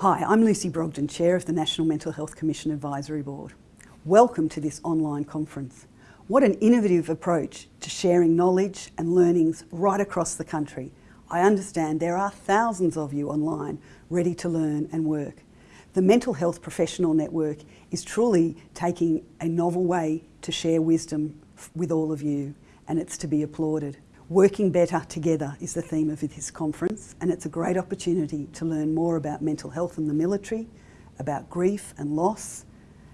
Hi, I'm Lucy Brogden, Chair of the National Mental Health Commission Advisory Board. Welcome to this online conference. What an innovative approach to sharing knowledge and learnings right across the country. I understand there are thousands of you online ready to learn and work. The Mental Health Professional Network is truly taking a novel way to share wisdom with all of you and it's to be applauded. Working better together is the theme of this conference and it's a great opportunity to learn more about mental health in the military, about grief and loss,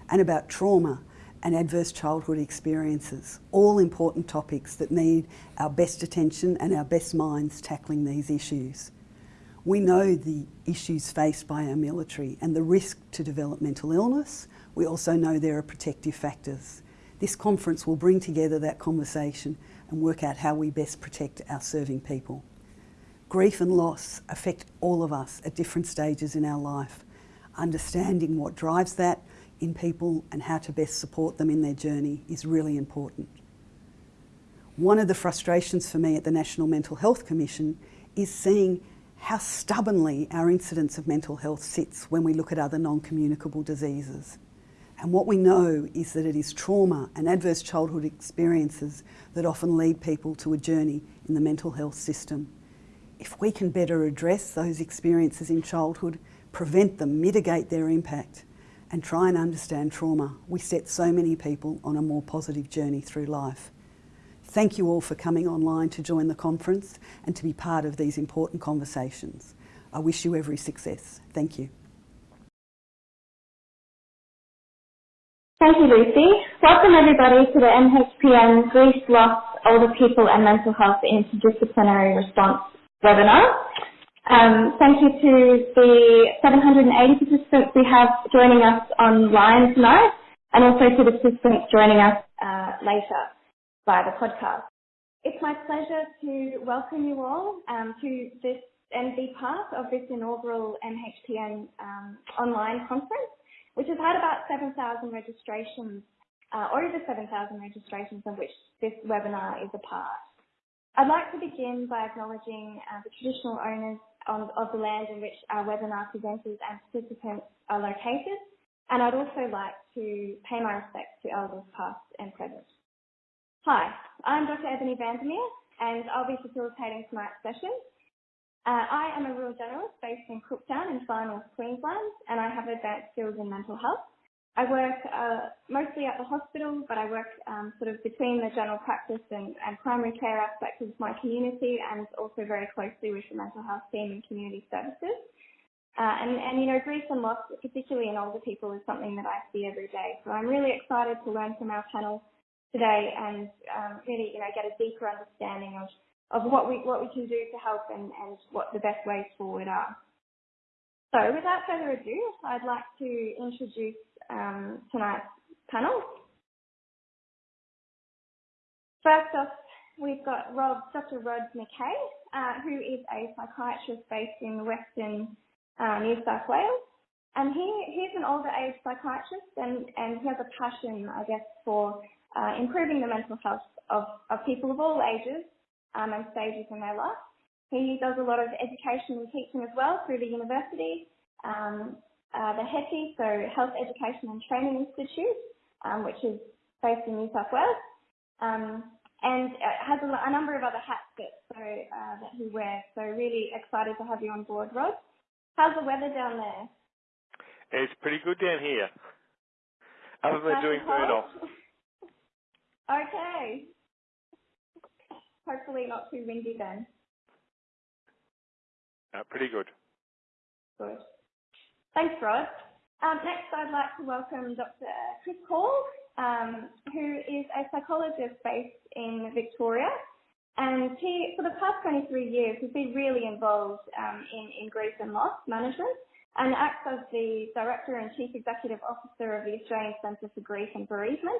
and about trauma and adverse childhood experiences, all important topics that need our best attention and our best minds tackling these issues. We know the issues faced by our military and the risk to develop mental illness. We also know there are protective factors. This conference will bring together that conversation and work out how we best protect our serving people. Grief and loss affect all of us at different stages in our life. Understanding what drives that in people and how to best support them in their journey is really important. One of the frustrations for me at the National Mental Health Commission is seeing how stubbornly our incidence of mental health sits when we look at other non-communicable diseases. And what we know is that it is trauma and adverse childhood experiences that often lead people to a journey in the mental health system. If we can better address those experiences in childhood, prevent them, mitigate their impact, and try and understand trauma, we set so many people on a more positive journey through life. Thank you all for coming online to join the conference and to be part of these important conversations. I wish you every success. Thank you. Thank you, Lucy. Welcome everybody to the MHPN Grief, Loss, Older People and Mental Health Interdisciplinary Response webinar. Um, thank you to the 780 participants we have joining us online tonight and also to the participants joining us uh, later via the podcast. It's my pleasure to welcome you all um, to this and be part of this inaugural MHPN um, online conference, which has had about 7,000 registrations, uh, or over 7,000 registrations of which this webinar is a part. I'd like to begin by acknowledging uh, the traditional owners on, of the land in which our webinar presenters and participants are located. And I'd also like to pay my respects to elders past and present. Hi, I'm Dr. Ebony Vandermeer and I'll be facilitating tonight's session. Uh, I am a rural generalist based in Cooktown in far north Queensland and I have advanced skills in mental health. I work uh, mostly at the hospital, but I work um, sort of between the general practice and, and, primary care aspects of my community and also very closely with the mental health team and community services. Uh, and, and, you know, grief and loss, particularly in older people, is something that I see every day. So I'm really excited to learn from our panel today and um, really, you know, get a deeper understanding of, of what we what we can do to help and, and what the best ways forward are. So without further ado, I'd like to introduce um, tonight's panel. First off, we've got Rob, Dr. Rod McKay, uh, who is a psychiatrist based in Western uh, New South Wales. And he, he's an older age psychiatrist and, and he has a passion, I guess, for uh, improving the mental health of, of people of all ages um, and stages in their life. He does a lot of education and teaching as well through the university. Um, uh, the HETI, so Health Education and Training Institute, um, which is based in New South Wales, um, and has a, a, number of other hats that, so, uh, that he wears. So really excited to have you on board, Rod. How's the weather down there? It's pretty good down here. Other than doing burn off. okay. Hopefully not too windy then. Uh, pretty good. Good. Thanks, Rod. Um, next, I'd like to welcome Dr. Chris Hall, um, who is a psychologist based in Victoria. And he, for the past 23 years, has been really involved um, in, in grief and loss management and acts as the Director and Chief Executive Officer of the Australian Centre for Grief and Bereavement.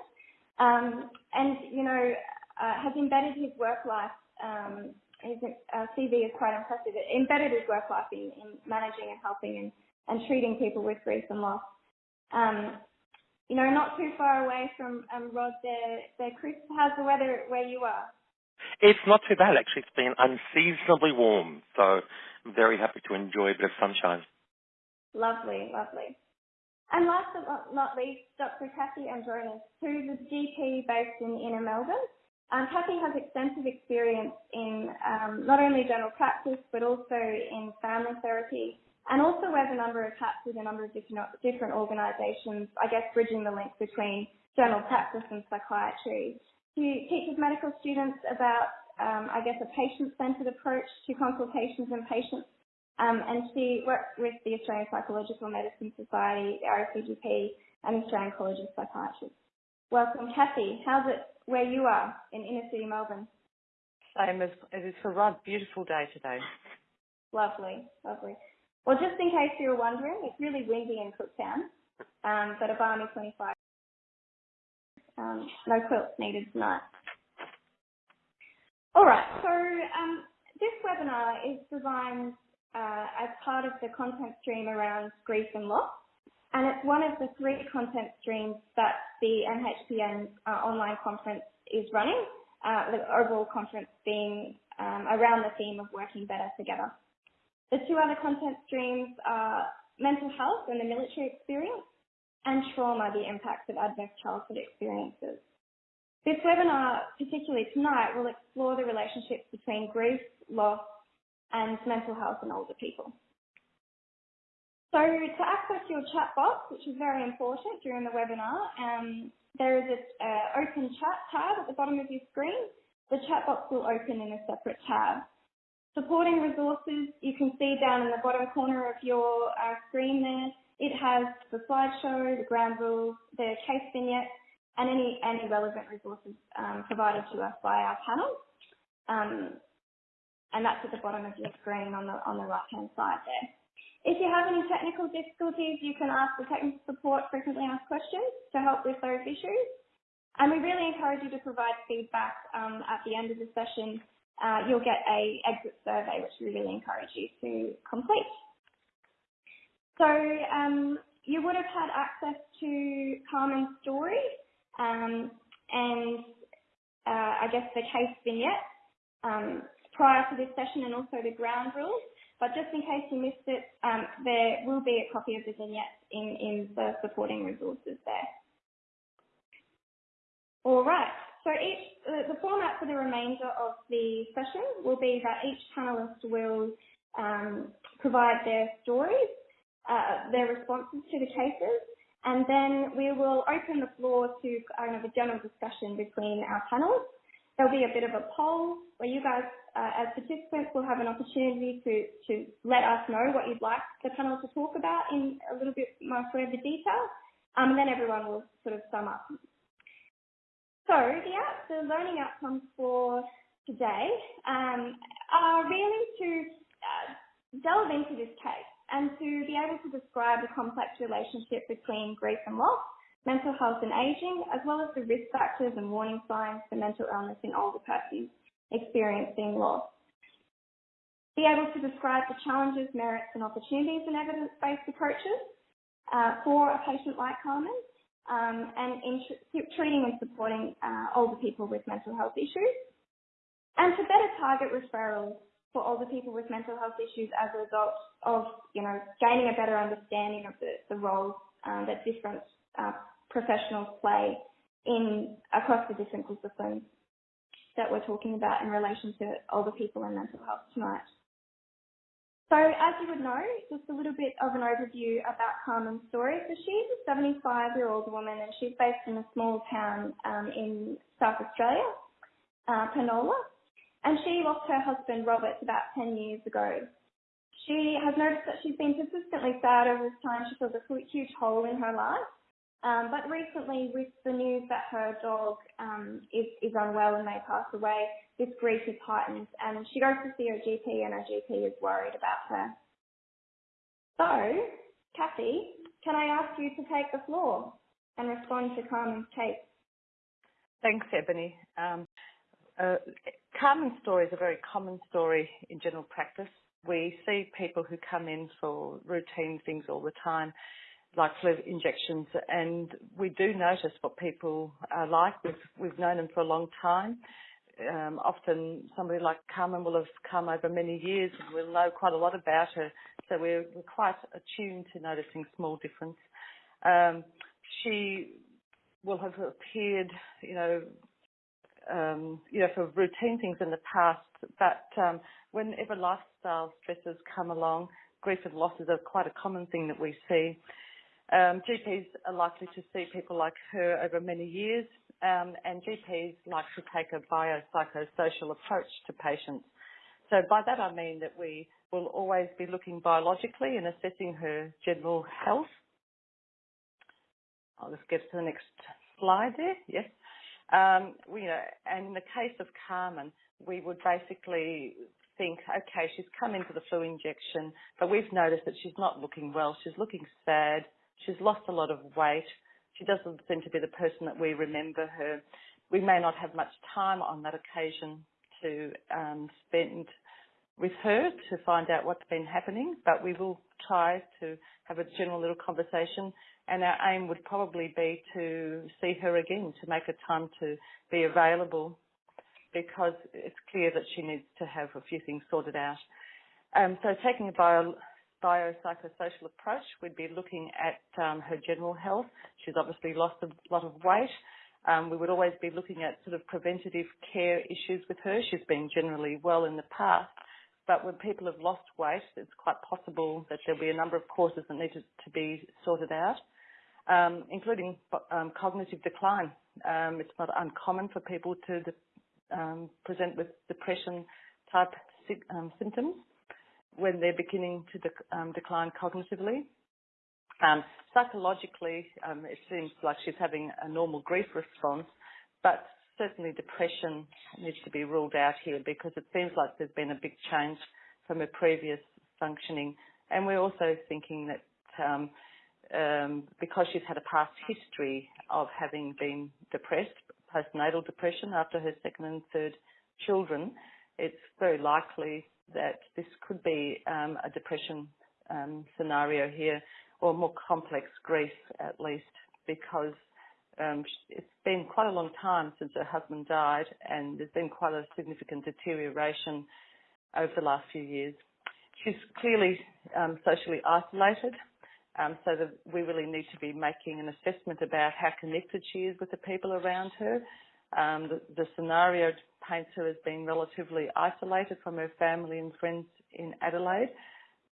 Um, and, you know, uh, has embedded his work life, um, his uh, CV is quite impressive, it embedded his work life in, in managing and helping and and treating people with grief and loss. Um, you know, not too far away from um, Rod there, there, Chris, how's the weather where you are? It's not too bad actually. It's been unseasonably warm, so I'm very happy to enjoy a bit of sunshine. Lovely, lovely. And last but not least, Dr. Kathy Andronis, who's a GP based in inner Melbourne. Um, Kathy has extensive experience in um, not only general practice, but also in family therapy, and also wears a number of hats with a number of different, different organisations, I guess bridging the link between general practice and psychiatry. She teaches medical students about, um, I guess, a patient-centred approach to consultations and patients um, and she works with the Australian Psychological Medicine Society, the RACGP, and the Australian College of Psychiatrists. Welcome, Kathy. How's it where you are in inner city Melbourne? Same as it is for Rod. Beautiful day today. Lovely, lovely. Well, just in case you were wondering, it's really windy in Cooktown, um, but a balmy 25. Um, no quilts needed tonight. All right, so um, this webinar is designed uh, as part of the content stream around grief and loss. And it's one of the three content streams that the MHPN uh, online conference is running, uh, the overall conference being um, around the theme of working better together. The two other content streams are mental health and the military experience, and trauma, the impacts of adverse childhood experiences. This webinar, particularly tonight, will explore the relationships between grief, loss, and mental health in older people. So to access your chat box, which is very important during the webinar, um, there is an open chat tab at the bottom of your screen. The chat box will open in a separate tab. Supporting resources, you can see down in the bottom corner of your uh, screen there, it has the slideshow, the ground rules, the case vignette, and any, any relevant resources um, provided to us by our panel. Um, and that's at the bottom of your screen on the, on the right-hand side there. If you have any technical difficulties, you can ask the technical support frequently asked questions to help with those issues. And we really encourage you to provide feedback um, at the end of the session. Uh, you'll get a exit survey, which we really encourage you to complete. So um, you would have had access to Carmen's story um, and uh, I guess the case vignette. Um, prior to this session and also the ground rules. But just in case you missed it, um, there will be a copy of the vignettes in, in the supporting resources there. All right. So each, uh, the format for the remainder of the session will be that each panelist will um, provide their stories, uh, their responses to the cases, and then we will open the floor to kind of a general discussion between our panelists. There'll be a bit of a poll where you guys uh, as participants will have an opportunity to, to let us know what you'd like the panel to talk about in a little bit more further detail, um, and then everyone will sort of sum up. So the, the learning outcomes for today um, are really to uh, delve into this case and to be able to describe the complex relationship between grief and loss, mental health and aging, as well as the risk factors and warning signs for mental illness in older persons experiencing loss. Be able to describe the challenges, merits and opportunities in evidence-based approaches uh, for a patient like Carmen um, and in tr- treating and supporting uh, older people with mental health issues and to better target referrals for older people with mental health issues as a result of, you know, gaining a better understanding of the, the roles um, that different uh, professionals play in across the different disciplines that we're talking about in relation to older people and mental health tonight. So as you would know, just a little bit of an overview about Carmen's story. So she's a 75 year old woman and she's based in a small town um, in South Australia, uh, Penola. And she lost her husband Robert about 10 years ago. She has noticed that she's been persistently sad over this time. She feels a huge hole in her life. Um, but recently, with the news that her dog um, is, is unwell and may pass away, this grief is heightened, and she goes to see her GP, and her GP is worried about her. So, Kathy, can I ask you to take the floor and respond to Carmen's case? Thanks, Ebony. Um, uh, Carmen's story is a very common story in general practice. We see people who come in for routine things all the time like flu injections, and we do notice what people are like. We've we've known them for a long time. Um, often somebody like Carmen will have come over many years and we'll know quite a lot about her so we're, we're quite attuned to noticing small difference. Um, she will have appeared, you know, um, you know, for routine things in the past, but um, whenever lifestyle stresses come along, grief and losses are quite a common thing that we see. Um, GPs are likely to see people like her over many years, um, and GPs like to take a biopsychosocial approach to patients. So by that I mean that we will always be looking biologically and assessing her general health. I'll just get to the next slide there. Yes. Um, we, you know, and in the case of Carmen, we would basically think, okay, she's come into the flu injection, but we've noticed that she's not looking well. She's looking sad. She's lost a lot of weight. She doesn't seem to be the person that we remember her. We may not have much time on that occasion to um, spend with her to find out what's been happening, but we will try to have a general little conversation. And our aim would probably be to see her again, to make a time to be available because it's clear that she needs to have a few things sorted out. Um, so taking a bio, biopsychosocial approach, we'd be looking at um, her general health. She's obviously lost a lot of weight. Um, we would always be looking at sort of preventative care issues with her. She's been generally well in the past, but when people have lost weight, it's quite possible that there'll be a number of causes that need to, to be sorted out, um, including um, cognitive decline. Um, it's not uncommon for people to de- um, present with depression type um, symptoms when they're beginning to de- decline cognitively. Um, psychologically, um, it seems like she's having a normal grief response, but certainly depression needs to be ruled out here because it seems like there's been a big change from her previous functioning. And we're also thinking that um, um, because she's had a past history of having been depressed, postnatal depression after her second and third children, it's very likely that this could be um, a depression um, scenario here or more complex grief at least because um, it's been quite a long time since her husband died, and there's been quite a significant deterioration over the last few years. She's clearly um, socially isolated, um, so that we really need to be making an assessment about how connected she is with the people around her. Um, the, the, scenario paints her as being relatively isolated from her family and friends in Adelaide,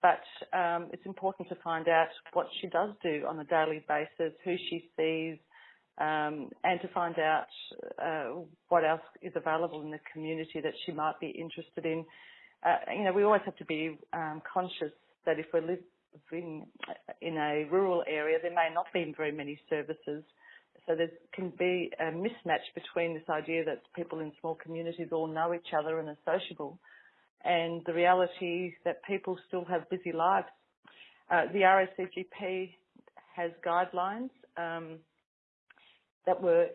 but um, it's important to find out what she does do on a daily basis, who she sees, um, and to find out uh, what else is available in the community that she might be interested in. Uh, you know, we always have to be um, conscious that if we're living in a rural area, there may not be very many services. So there can be a mismatch between this idea that people in small communities all know each other and are sociable, and the reality is that people still have busy lives. Uh, the RACGP has guidelines. Um, that were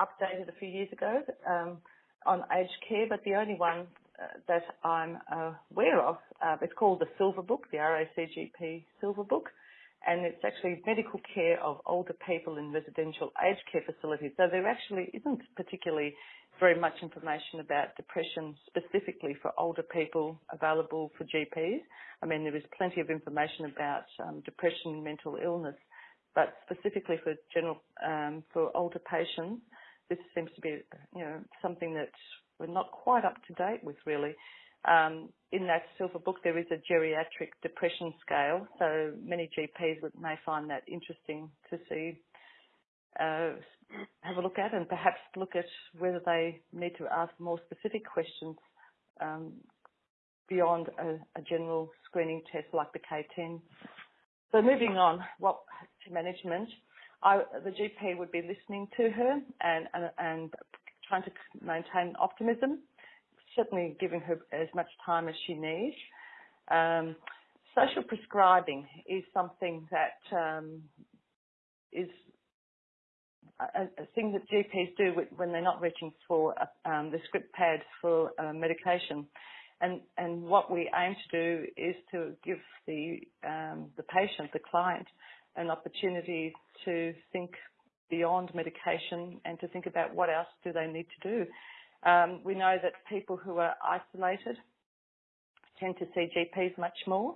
updated a few years ago um, on aged care, but the only one uh, that I'm aware of, uh, it's called the Silver Book, the RACGP Silver Book, and it's actually medical care of older people in residential aged care facilities. So there actually isn't particularly very much information about depression specifically for older people available for GPs. I mean, there is plenty of information about um, depression, and mental illness, but specifically for general um, for older patients, this seems to be you know something that we're not quite up to date with really. Um, in that silver book, there is a geriatric depression scale, so many GPs may find that interesting to see, uh, have a look at, and perhaps look at whether they need to ask more specific questions um, beyond a, a, general screening test like the K10. So moving on, what to management, I, the GP would be listening to her and, and, and trying to maintain optimism, certainly giving her as much time as she needs. Um, social prescribing is something that um, is a, a, thing that GPs do when they're not reaching for um, the script pad for uh, medication. And, and what we aim to do is to give the, um, the patient, the client, an opportunity to think beyond medication and to think about what else do they need to do. Um, we know that people who are isolated tend to see GPs much more.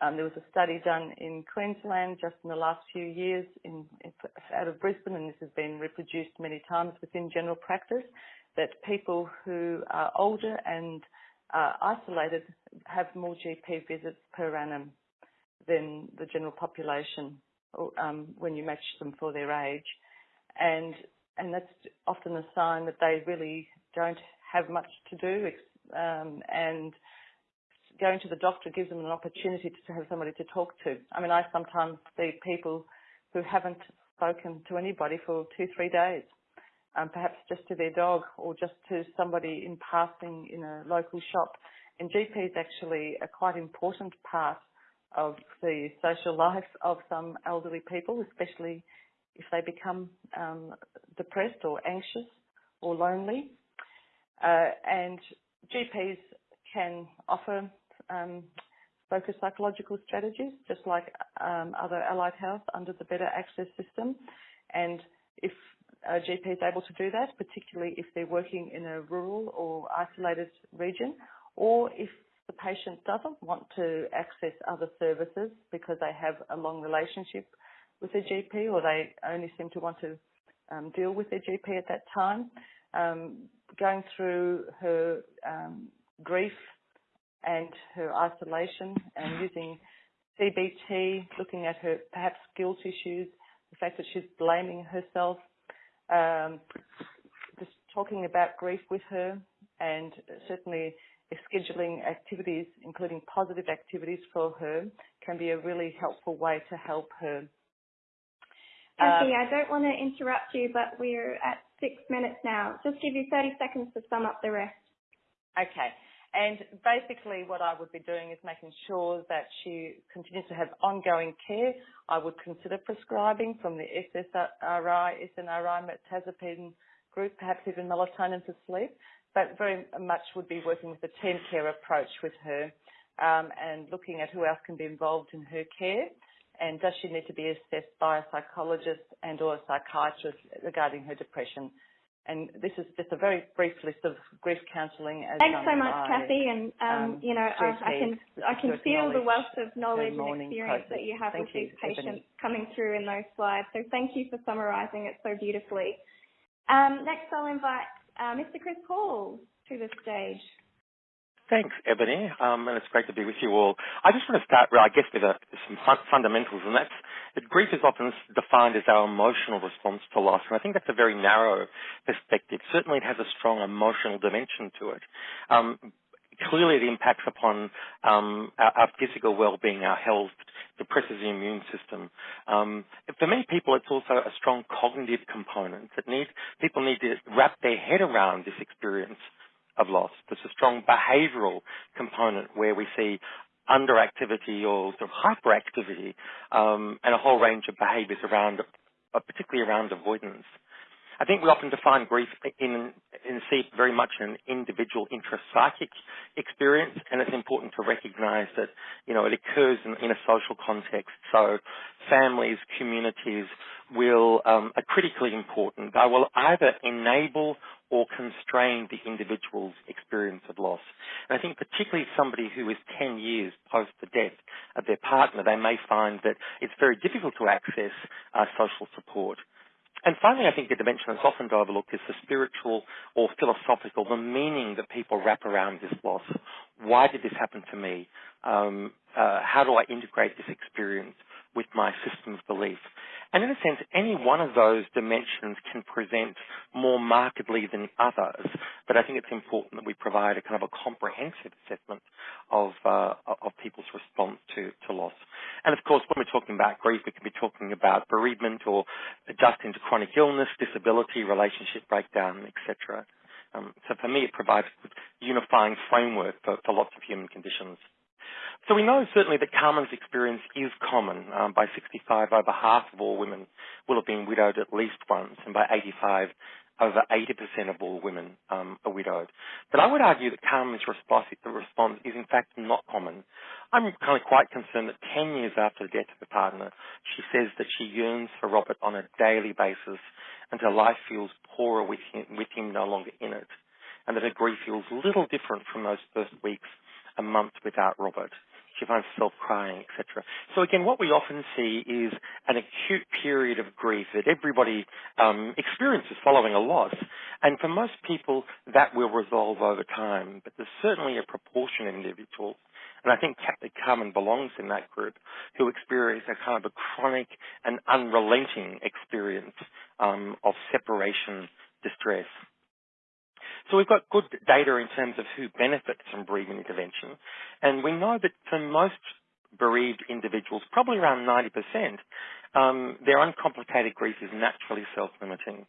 Um, there was a study done in Queensland just in the last few years in, in, out of Brisbane, and this has been reproduced many times within general practice, that people who are older and isolated have more GP visits per annum than the general population um, when you match them for their age, and and that's often a sign that they really don't have much to do, um, and going to the doctor gives them an opportunity to have somebody to talk to. I mean, I sometimes see people who haven't spoken to anybody for two, three days, um, perhaps just to their dog or just to somebody in passing in a local shop. And GP is actually a quite important part of the social life of some elderly people, especially if they become um, depressed or anxious or lonely. Uh, and GPs can offer um, focused psychological strategies, just like um, other allied health under the Better Access system. And if a GP is able to do that, particularly if they're working in a rural or isolated region, or if the patient doesn't want to access other services because they have a long relationship with their GP or they only seem to want to um, deal with their GP at that time, um, going through her um, grief and her isolation and using CBT, looking at her perhaps guilt issues, the fact that she's blaming herself, um, just talking about grief with her and certainly scheduling activities, including positive activities for her, can be a really helpful way to help her. Kathy, uh, I don't want to interrupt you, but we're at six minutes now. Just give you 30 seconds to sum up the rest. Okay. And basically what I would be doing is making sure that she continues to have ongoing care. I would consider prescribing from the SSRI, SNRI, mirtazapine group, perhaps even melatonin for sleep but very much would be working with a team care approach with her um, and looking at who else can be involved in her care and does she need to be assessed by a psychologist and or a psychiatrist regarding her depression. And this is just a very brief list of grief counselling. Thanks so much, Kathy. And um, um, you know, I, I, can I can feel the wealth of knowledge and experience process. that you have thank with you, these patients coming through in those slides. So thank you for summarising it so beautifully. Um, next, I'll invite uh, Mr. Chris Hall to the stage. Thanks, Ebony, um, and it's great to be with you all. I just want to start, I guess, with a, some fun, fundamentals, and that's that grief is often defined as our emotional response to loss, and I think that's a very narrow perspective. Certainly, it has a strong emotional dimension to it. Um, clearly, it impacts upon um, our, our, physical well-being, our health, depresses the immune system. Um, for many people, it's also a strong cognitive component that need people need to wrap their head around this experience of loss. There's a strong behavioural component where we see underactivity or sort of hyperactivity um, and a whole range of behaviours around, uh, particularly around avoidance. I think we often define grief in, in see very much an individual intrapsychic experience, and it's important to recognise that you know it occurs in, in, a social context. So families, communities will um, are critically important. They will either enable or constrain the individual's experience of loss. And I think particularly somebody who is 10 years post the death of their partner, they may find that it's very difficult to access uh, social support. And finally, I think the dimension that's often overlooked is the spiritual or philosophical, the meaning that people wrap around this loss. Why did this happen to me? Um, uh, how do I integrate this experience with my system of belief? And in a sense, any one of those dimensions can present more markedly than others. But I think it's important that we provide a kind of a comprehensive assessment of uh, of people's response to, to loss. And of course, when we're talking about grief, we can be talking about bereavement or adjusting to chronic illness, disability, relationship breakdown, etc. Um, so for me, it provides a unifying framework for, for lots of human conditions. So we know certainly that Carmen's experience is common. Um, by 65, over half of all women will have been widowed at least once, and by 85, over 80% of all women um, are widowed. But I would argue that Carmen's response, response is in fact not common. I'm kind of quite concerned that 10 years after the death of her partner, she says that she yearns for Robert on a daily basis and her life feels poorer with him, with him no longer in it, and that her grief feels little different from those first weeks, a month without Robert. She finds herself crying, etc. So again, what we often see is an acute period of grief that everybody um, experiences following a loss. And for most people, that will resolve over time. But there's certainly a proportion of individuals, and I think Carmen belongs in that group, who experience a kind of a chronic and unrelenting experience um, of separation distress. So we've got good data in terms of who benefits from bereavement intervention, and we know that for most bereaved individuals, probably around 90%, um, their uncomplicated grief is naturally self-limiting.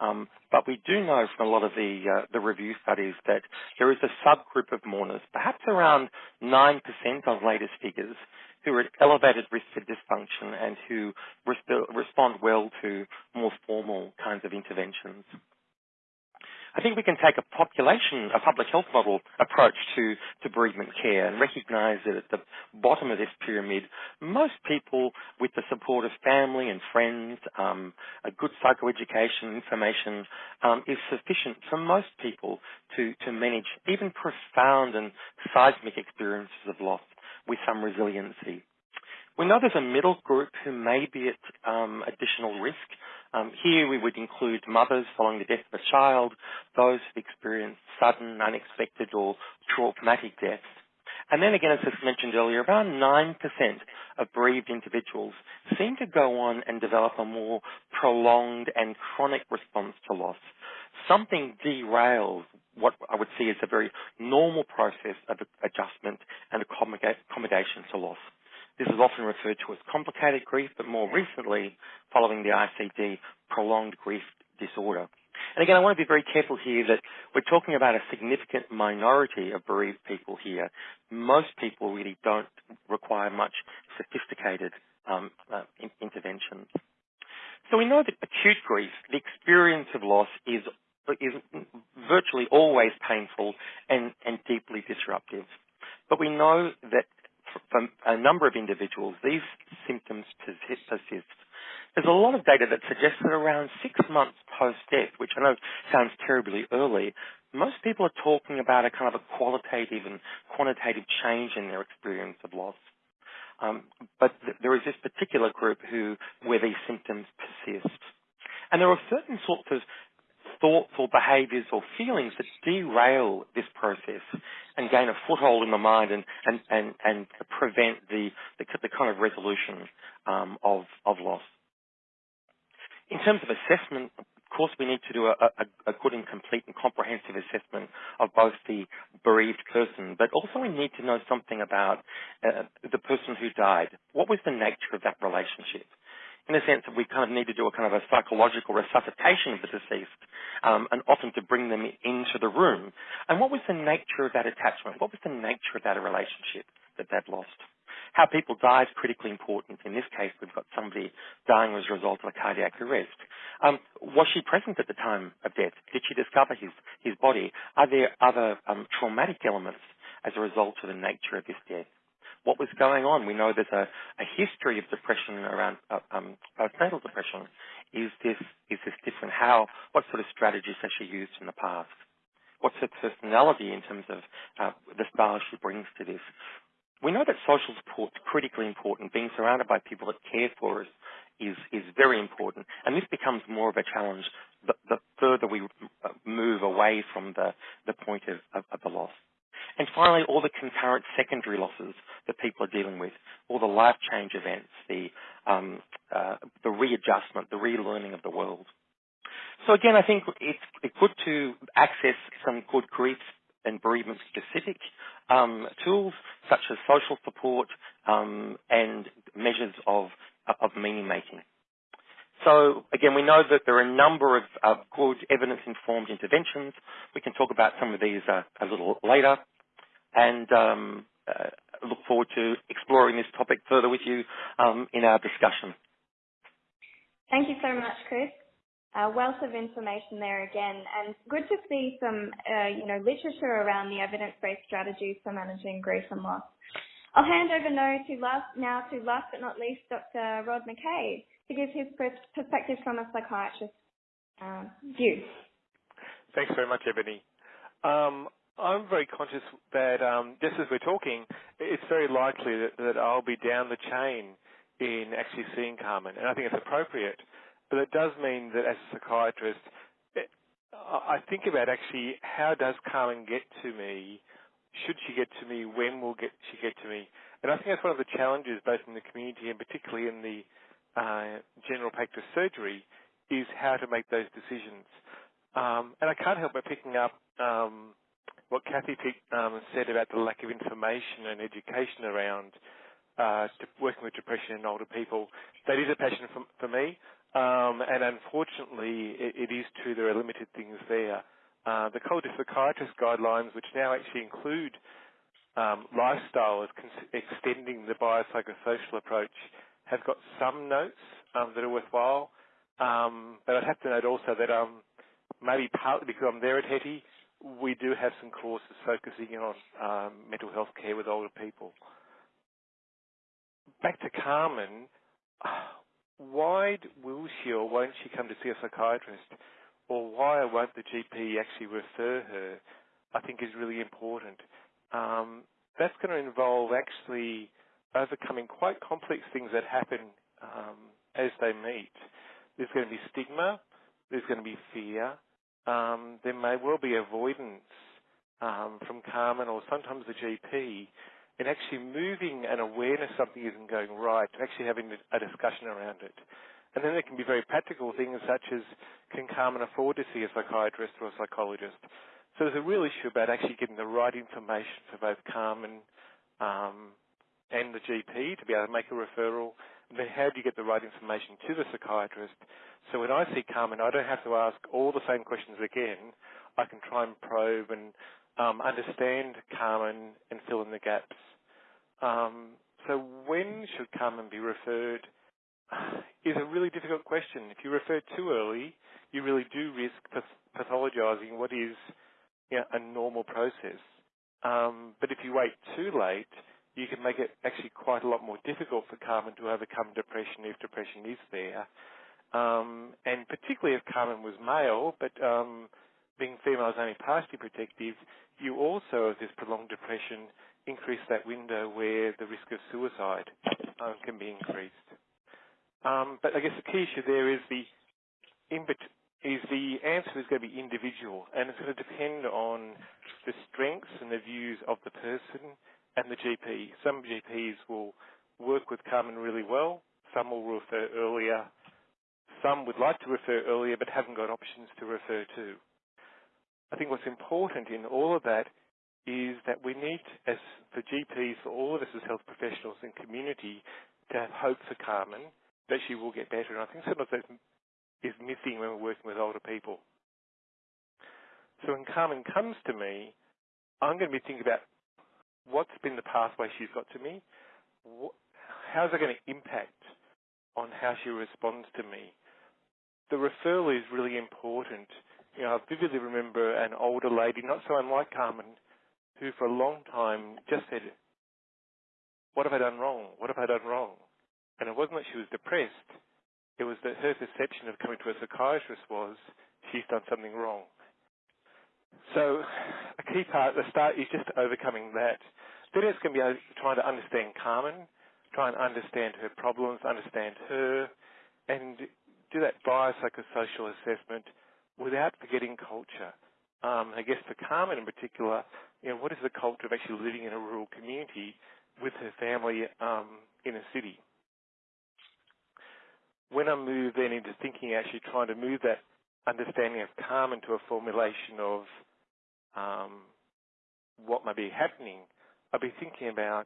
Um, but we do know from a lot of the uh, the review studies that there is a subgroup of mourners, perhaps around 9% of latest figures, who are at elevated risk for dysfunction and who resp- respond well to more formal kinds of interventions. I think we can take a population, a public health model approach to, to bereavement care and recognise that at the bottom of this pyramid, most people with the support of family and friends, um, a good psychoeducation information um, is sufficient for most people to, to manage even profound and seismic experiences of loss with some resiliency. We know there's a middle group who may be at um, additional risk um, here we would include mothers following the death of a child, those who've experienced sudden, unexpected or traumatic deaths. And then again, as I mentioned earlier, around 9% of bereaved individuals seem to go on and develop a more prolonged and chronic response to loss. Something derails what I would see as a very normal process of adjustment and accommodation to loss. This is often referred to as complicated grief, but more recently, following the ICD, prolonged grief disorder. And again, I want to be very careful here that we're talking about a significant minority of bereaved people here. Most people really don't require much sophisticated um, uh, in- interventions. So we know that acute grief, the experience of loss, is is virtually always painful and, and deeply disruptive. But we know that for a number of individuals, these symptoms persist. There's a lot of data that suggests that around six months post-death, which I know sounds terribly early, most people are talking about a kind of a qualitative and quantitative change in their experience of loss. Um, but th- there is this particular group who where these symptoms persist. And there are certain sorts of thoughts or behaviours or feelings that derail this process and gain a foothold in the mind and, and, and, and prevent the, the, the kind of resolution um, of, of loss. In terms of assessment, of course, we need to do a, a, a, good and complete and comprehensive assessment of both the bereaved person, but also we need to know something about uh, the person who died. What was the nature of that relationship? In a sense that we kind of need to do a kind of a psychological resuscitation of the deceased, um, and often to bring them into the room. And what was the nature of that attachment? What was the nature of that relationship that they'd lost? How people die is critically important. In this case, we've got somebody dying as a result of a cardiac arrest. Um, was she present at the time of death? Did she discover his, his body? Are there other um, traumatic elements as a result of the nature of this death? What was going on. We know there's a, a history of depression around uh, um, postnatal depression. Is this is this different? How? What sort of strategies has she used in the past? What's her personality in terms of uh, the style she brings to this? We know that social support is critically important. Being surrounded by people that care for us is is very important, and this becomes more of a challenge the, the further we uh, move away from the the point of, of, of the loss. And finally, all the concurrent secondary losses that people are dealing with, all the life change events, the, um, uh, the readjustment, the relearning of the world. So again, I think it's, good to access some good grief and bereavement specific um, tools such as social support um, and measures of, of meaning making. So again, we know that there are a number of uh, good evidence-informed interventions. We can talk about some of these uh, a little later and um, uh, look forward to exploring this topic further with you um, in our discussion. Thank you so much, Chris. A wealth of information there again, and good to see some, uh, you know, literature around the evidence-based strategies for managing grief and loss. I'll hand over now to last, now to last but not least, Dr. Rod McKay, to give his perspective from a psychiatrist's uh, view. Thanks very much, Ebony. Um, I'm very conscious that um, just as we're talking, it's very likely that, that I'll be down the chain in actually seeing Carmen, and I think it's appropriate. But it does mean that as a psychiatrist, it, I think about actually how does Carmen get to me? Should she get to me? When will get, she get to me? And I think that's one of the challenges, both in the community and particularly in the uh, general practice surgery, is how to make those decisions. Um, and I can't help but picking up um, what Kathy um, said about the lack of information and education around uh, working with depression in older people. That is a passion for, for me, um, and unfortunately, it, it is true there are limited things there. Uh, the College of Psychiatrists guidelines, which now actually include um, lifestyle as extending the biopsychosocial approach, have got some notes um, that are worthwhile. Um, but I'd have to note also that um, maybe partly because I'm there at HETI, we do have some courses focusing on um, mental health care with older people. Back to Carmen, why will she or won't she come to see a psychiatrist, or why won't the GP actually refer her? I think is really important. Um, that's going to involve actually overcoming quite complex things that happen um, as they meet. There's going to be stigma, there's going to be fear, um, there may well be avoidance um, from Carmen or sometimes the GP in actually moving an awareness something isn't going right, actually having a discussion around it. And then there can be very practical things such as can Carmen afford to see a psychiatrist or a psychologist? So there's a real issue about actually getting the right information for both Carmen um, and the GP to be able to make a referral. Then how do you get the right information to the psychiatrist so when I see Carmen, I don't have to ask all the same questions again. I can try and probe and um, understand Carmen and fill in the gaps. Um, so when should Carmen be referred is a really difficult question. If you refer too early, you really do risk pathologizing what is you know, a normal process. Um, but if you wait too late, you can make it actually quite a lot more difficult for Carmen to overcome depression if depression is there. Um, and particularly if Carmen was male, but um, being female is only partially protective, you also, if there's prolonged depression, increase that window where the risk of suicide um, can be increased. Um, but I guess the key issue there is the is the answer is going to be individual, and it's going to depend on the strengths and the views of the person and the GP. Some GPs will work with Carmen really well. Some will refer earlier some would like to refer earlier but haven't got options to refer to. I think what's important in all of that is that we need, as the GPs, for all of us as health professionals and community, to have hope for Carmen that she will get better. And I think sometimes that is missing when we're working with older people. So when Carmen comes to me, I'm going to be thinking about what's been the pathway she's got to me, how's it going to impact on how she responds to me the referral is really important. You know, I vividly remember an older lady, not so unlike Carmen, who for a long time just said, what have I done wrong? What have I done wrong? And it wasn't that she was depressed. It was that her perception of coming to a psychiatrist was she's done something wrong. So a key part at the start is just overcoming that. Then going to be trying to understand Carmen, try and understand her problems, understand her, and do that biopsychosocial assessment without forgetting culture. Um, I guess for Carmen in particular, you know, what is the culture of actually living in a rural community with her family um, in a city? When I move then into thinking, actually trying to move that understanding of Carmen to a formulation of um, what might be happening, I'll be thinking about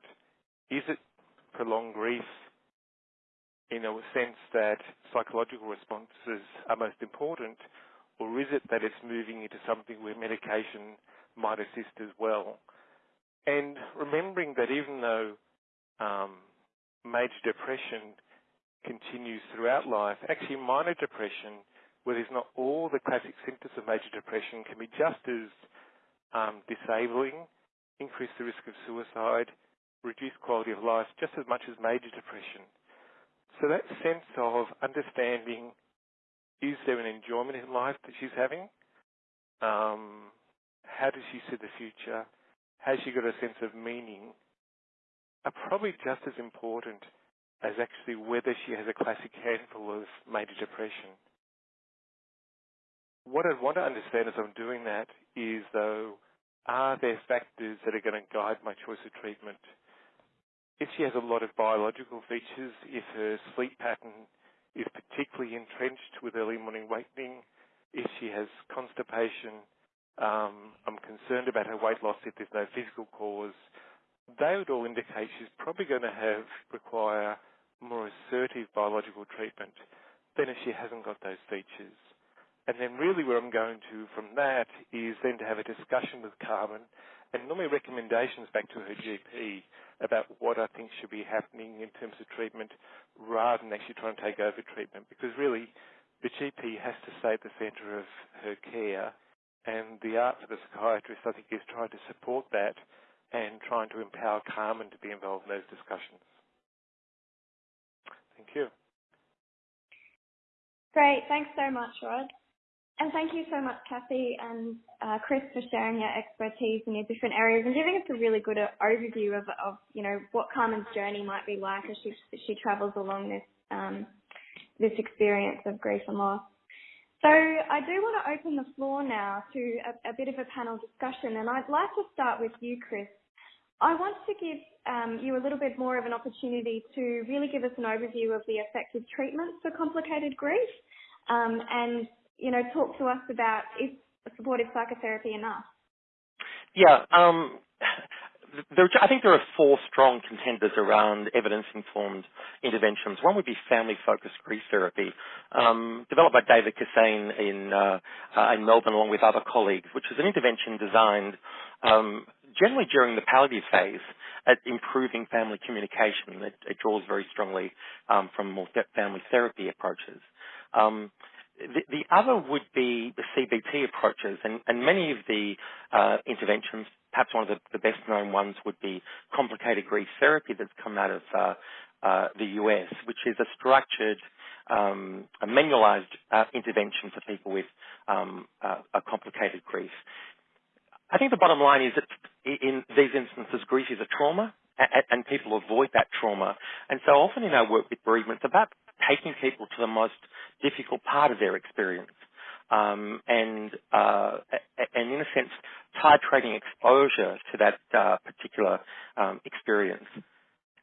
is it prolonged grief? in a sense that psychological responses are most important, or is it that it's moving into something where medication might assist as well? And remembering that even though um, major depression continues throughout life, actually minor depression, where there's not all the classic symptoms of major depression, can be just as um, disabling, increase the risk of suicide, reduce quality of life just as much as major depression. So that sense of understanding, is there an enjoyment in life that she's having? Um, how does she see the future, has she got a sense of meaning, are probably just as important as actually whether she has a classic handful of major depression. What I want to understand as I'm doing that is, though, are there factors that are going to guide my choice of treatment? If she has a lot of biological features, if her sleep pattern is particularly entrenched with early morning wakening, if she has constipation, um, I'm concerned about her weight loss if there's no physical cause, they would all indicate she's probably going to have require more assertive biological treatment than if she hasn't got those features. And then really where I'm going to from that is then to have a discussion with Carmen and normally recommendations back to her GP about what I think should be happening in terms of treatment rather than actually trying to take over treatment because really the GP has to stay at the centre of her care and the art for the psychiatrist I think is trying to support that and trying to empower Carmen to be involved in those discussions. Thank you. Great. Thanks so much, Rod. And thank you so much, Kathy and uh, Chris, for sharing your expertise in your different areas and giving us a really good uh, overview of, of, you know, what Carmen's journey might be like as she she travels along this um, this experience of grief and loss. So I do want to open the floor now to a, a bit of a panel discussion, and I'd like to start with you, Chris. I want to give um, you a little bit more of an opportunity to really give us an overview of the effective treatments for complicated grief um, and, you know, talk to us about is supportive psychotherapy enough? Yeah, um, there, I think there are four strong contenders around evidence-informed interventions. One would be family-focused grief therapy, um, developed by David Kissane in, uh, uh, in Melbourne along with other colleagues, which is an intervention designed um, generally during the palliative phase at improving family communication. It, it draws very strongly um, from more family therapy approaches. Um, the, the, other would be the CBT approaches, and, and many of the uh, interventions, perhaps one of the, the, best known ones would be complicated grief therapy that's come out of uh, uh, the US, which is a structured, um, a manualized uh, intervention for people with um, a complicated grief. I think the bottom line is that in these instances, grief is a trauma, and people avoid that trauma. And so often in our work with bereavement, it's about taking people to the most difficult part of their experience. Um, and, uh, and in a sense, titrating exposure to that uh, particular um, experience.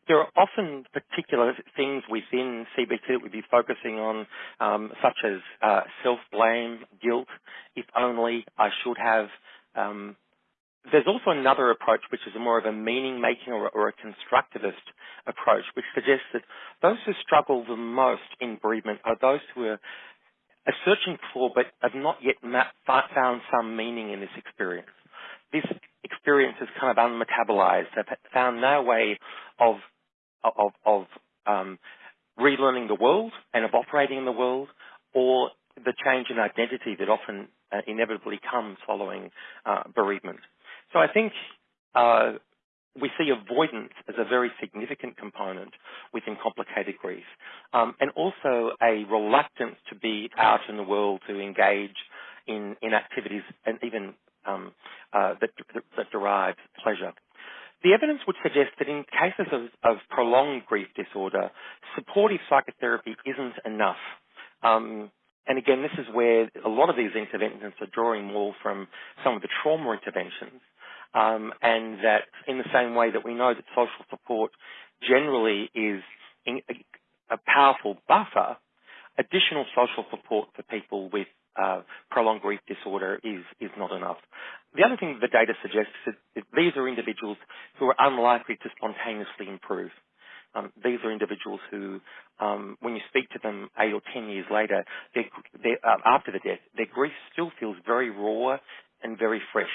There are often particular things within CBT that we'd be focusing on, um, such as uh, self-blame, guilt, if only I should have, um, there's also another approach which is more of a meaning making or, or, a constructivist approach, which suggests that those who struggle the most in bereavement are those who are, are searching for but have not yet found some meaning in this experience. This experience is kind of unmetabolized. They've found no way of of, of um, relearning the world and of operating in the world, or the change in identity that often uh, inevitably comes following uh, bereavement. So I think uh, we see avoidance as a very significant component within complicated grief, um, and also a reluctance to be out in the world to engage in, in activities and even um, uh, that, that, derive pleasure. The evidence would suggest that in cases of, of prolonged grief disorder, supportive psychotherapy isn't enough. Um, and again, this is where a lot of these interventions are drawing more from some of the trauma interventions. Um, and that in the same way that we know that social support generally is a a powerful buffer, additional social support for people with uh, prolonged grief disorder is, is not enough. The other thing the data suggests is that these are individuals who are unlikely to spontaneously improve. Um, these are individuals who, um, when you speak to them eight or ten years later, they're, they're, uh, after the death, their grief still feels very raw and very fresh.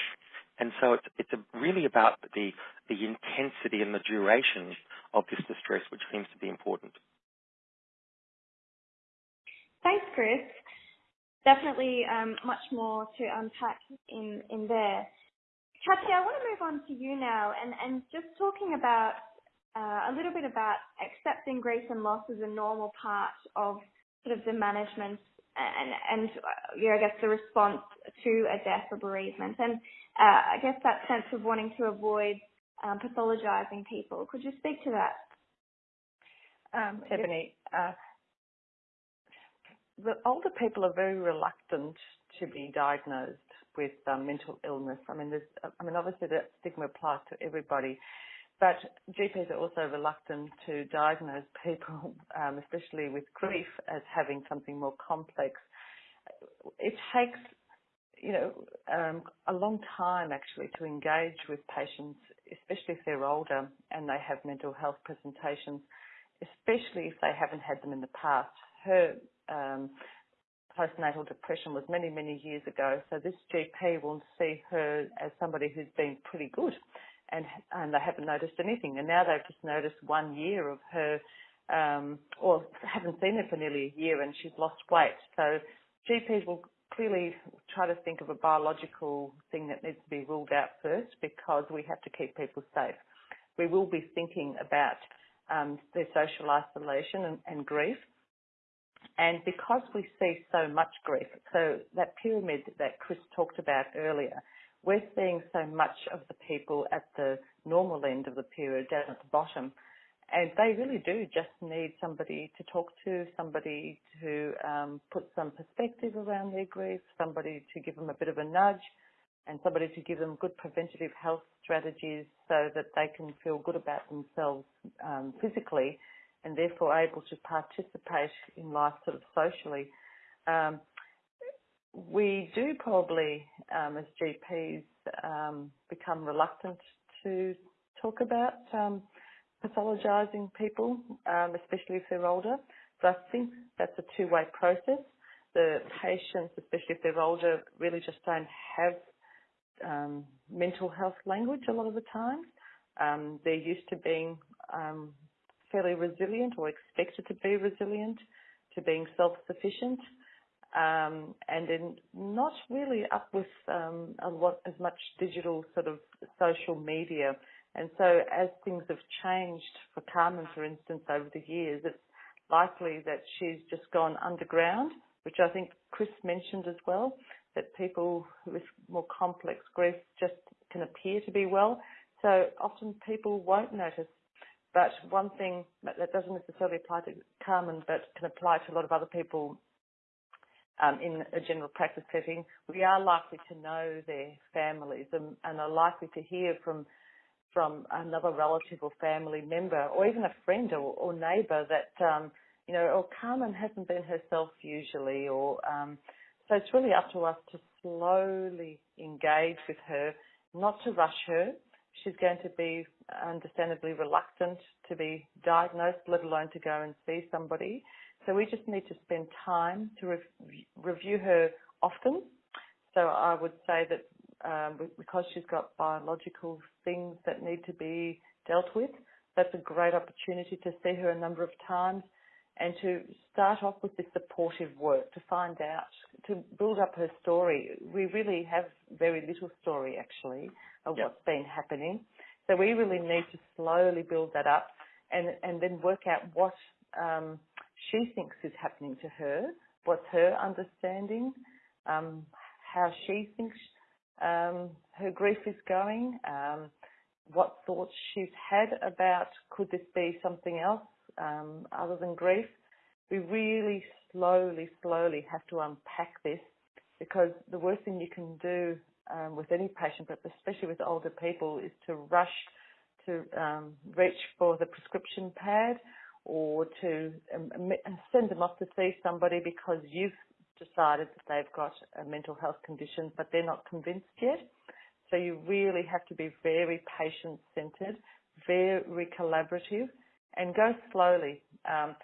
And so it's, it's really about the, the intensity and the duration of this distress, which seems to be important. Thanks, Chris. Definitely um, much more to unpack in, in there. Kathy, I want to move on to you now and, and just talking about uh, a little bit about accepting grief and loss as a normal part of sort of the management and, and uh, you know, I guess the response to a death or bereavement. And uh, I guess that sense of wanting to avoid um, pathologizing people. Could you speak to that? Um, Ebony, uh, the older people are very reluctant to be diagnosed with um, mental illness. I mean, there's, I mean, obviously that stigma applies to everybody, but GPs are also reluctant to diagnose people, um, especially with grief, as having something more complex. It takes, you know, um, a long time actually to engage with patients, especially if they're older and they have mental health presentations, especially if they haven't had them in the past. Her um, postnatal depression was many, many years ago. So this GP will see her as somebody who's been pretty good and, and they haven't noticed anything. And now they've just noticed one year of her, um, or haven't seen her for nearly a year and she's lost weight. So GPs will clearly try to think of a biological thing that needs to be ruled out first because we have to keep people safe. We will be thinking about um, their social isolation and, and grief and because we see so much grief, so that pyramid that Chris talked about earlier, we're seeing so much of the people at the normal end of the pyramid down at the bottom. And they really do just need somebody to talk to, somebody to um, put some perspective around their grief, somebody to give them a bit of a nudge, and somebody to give them good preventative health strategies so that they can feel good about themselves um, physically and therefore able to participate in life sort of socially. Um, we do probably, um, as GPs, um, become reluctant to talk about um, pathologising people, um, especially if they're older. So I think that's a two-way process. The patients, especially if they're older, really just don't have um, mental health language a lot of the time. they're used to being fairly resilient or expected to be resilient, to being self-sufficient, um, and then not really up with um, a lot as much digital sort of social media. And so as things have changed for Carmen, for instance, over the years, it's likely that she's just gone underground, which I think Chris mentioned as well, that people with more complex grief just can appear to be well. So often people won't notice but one thing that doesn't necessarily apply to Carmen, but can apply to a lot of other people um, in a general practice setting, we are likely to know their families and, and are likely to hear from from another relative or family member, or even a friend or, or that um, you know, or Carmen hasn't been herself usually, or um, so it's really up to us to slowly engage with her, not to rush her, she's going to be understandably reluctant to be diagnosed, let alone to go and see somebody. So we just need to spend time to re- review her often. So I would say that um, because she's got biological things that need to be dealt with, that's a great opportunity to see her a number of times and to start off with this supportive work to find out, to build up her story. We really have very little story actually of yep. what's been happening. So we really need to slowly build that up and, and then work out what um, she thinks is happening to her, what's her understanding, um, how she thinks um, her grief is going, um, what thoughts she's had about could this be something else um, other than grief. We really slowly, slowly have to unpack this because the worst thing you can do um, with any patient, but especially with older people, is to rush to um, reach for the prescription pad or to um, send them off to see somebody because you've decided that they've got a mental health condition, but they're not convinced yet. So you really have to be very patient centered, very collaborative, and go slowly. Um,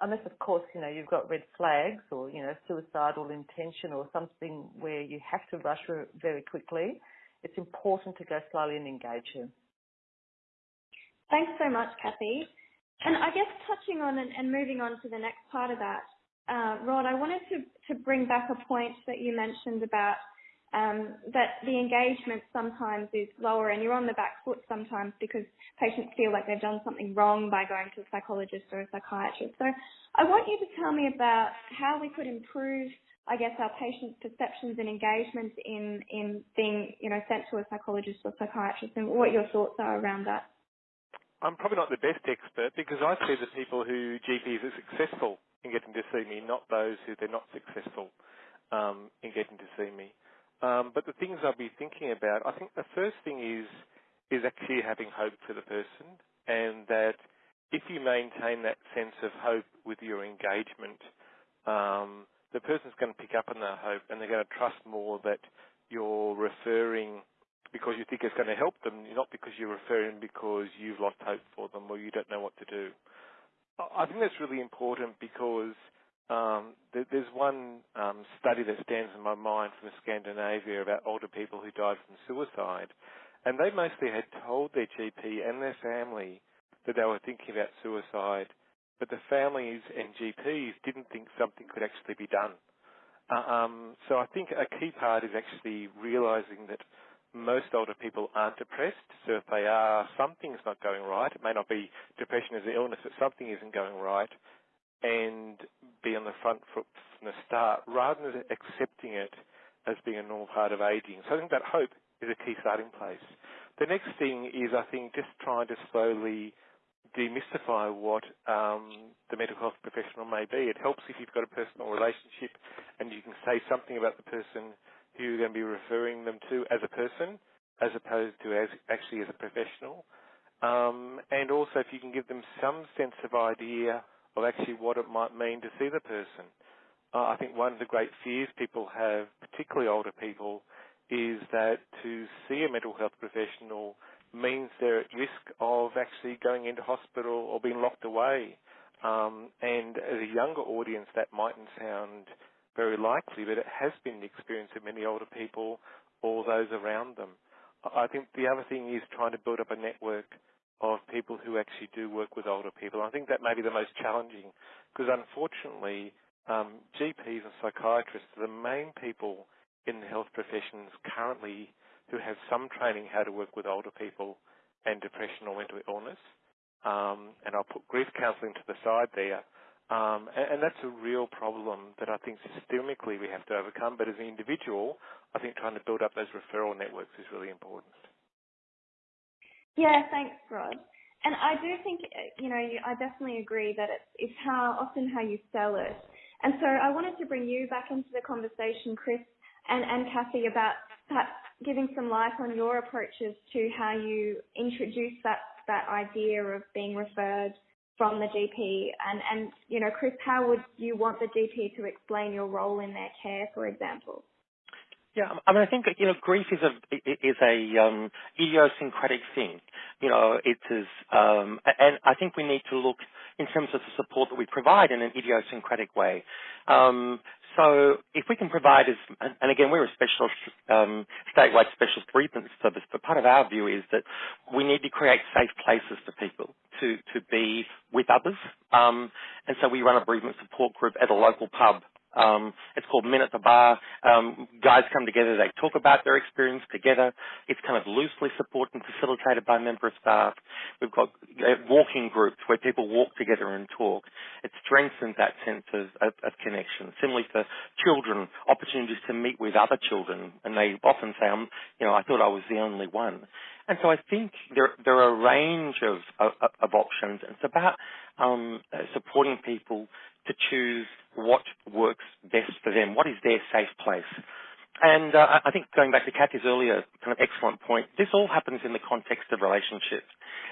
unless, of course, you know you've got red flags or you know suicidal intention or something where you have to rush very quickly. It's important to go slowly and engage her. Thanks so much, Kathy. And I guess touching on and, and moving on to the next part of that, Rod, I wanted to, to bring back a point that you mentioned about um, that the engagement sometimes is lower and you're on the back foot sometimes because patients feel like they've done something wrong by going to a psychologist or a psychiatrist. So I want you to tell me about how we could improve I guess, our patients' perceptions and engagement in, in being, you know, sent to a psychologist or psychiatrist and what your thoughts are around that. I'm probably not the best expert because I see the people who GPs are successful in getting to see me, not those who they're not successful um, in getting to see me. Um, but the things I'll be thinking about, I think the first thing is is actually having hope for the person, and that if you maintain that sense of hope with your engagement, um, the person's going to pick up on that hope and they're going to trust more that you're referring because you think it's going to help them, not because you're referring because you've lost hope for them or you don't know what to do. I think that's really important because um, there's one um, study that stands in my mind from Scandinavia about older people who died from suicide, and they mostly had told their GP and their family that they were thinking about suicide but the families and GPs didn't think something could actually be done. Uh, um, so I think a key part is actually realizing that most older people aren't depressed. So if they are, something's not going right. It may not be depression as an illness, but something isn't going right. And be on the front foot from the start rather than accepting it as being a normal part of aging. So I think that hope is a key starting place. The next thing is, I think, just trying to slowly demystify what um, the mental health professional may be. It helps if you've got a personal relationship and you can say something about the person who you're going to be referring them to as a person, as opposed to as actually as a professional. Um, and also if you can give them some sense of idea of actually what it might mean to see the person. Uh, I think one of the great fears people have, particularly older people, is that to see a mental health professional means they're at risk of actually going into hospital or being locked away. Um, and as a younger audience, that mightn't sound very likely, but it has been the experience of many older people or those around them. I think the other thing is trying to build up a network of people who actually do work with older people. I think that may be the most challenging because unfortunately, um, GPs and psychiatrists are the main people in the health professions currently who have some training how to work with older people and depression or mental illness. Um, and I'll put grief counselling to the side there. Um, and, and, that's a real problem that I think systemically we have to overcome. But as an individual, I think trying to build up those referral networks is really important. Yeah, thanks, Rod. And I do think, you know, I definitely agree that it's, it's how often how you sell it. And so I wanted to bring you back into the conversation, Chris and, and Kathy, about perhaps giving some light on your approaches to how you introduce that, that idea of being referred from the GP and, and, you know, Chris, how would you want the GP to explain your role in their care, for example? Yeah, I mean, I think you know, grief is a is a um, idiosyncratic thing. You know, it is, um, and I think we need to look in terms of the support that we provide in an idiosyncratic way. Um, so if we can provide as, and again, we're a special, um, statewide specialist bereavement service, but part of our view is that we need to create safe places for people to, to be with others. Um, and so we run a bereavement support group at a local pub um, it's called Men at the Bar. Um, guys come together, they talk about their experience together. It's kind of loosely supported and facilitated by member of staff. We've got uh, walking groups where people walk together and talk. It strengthens that sense of, of, of connection. Similarly for children, opportunities to meet with other children, and they often say, you know, I thought I was the only one. And so I think there, there are a range of, of, of options. It's about um, supporting people to choose what works best for them, what is their safe place. And uh, I think going back to Kathy's earlier kind of excellent point, this all happens in the context of relationships.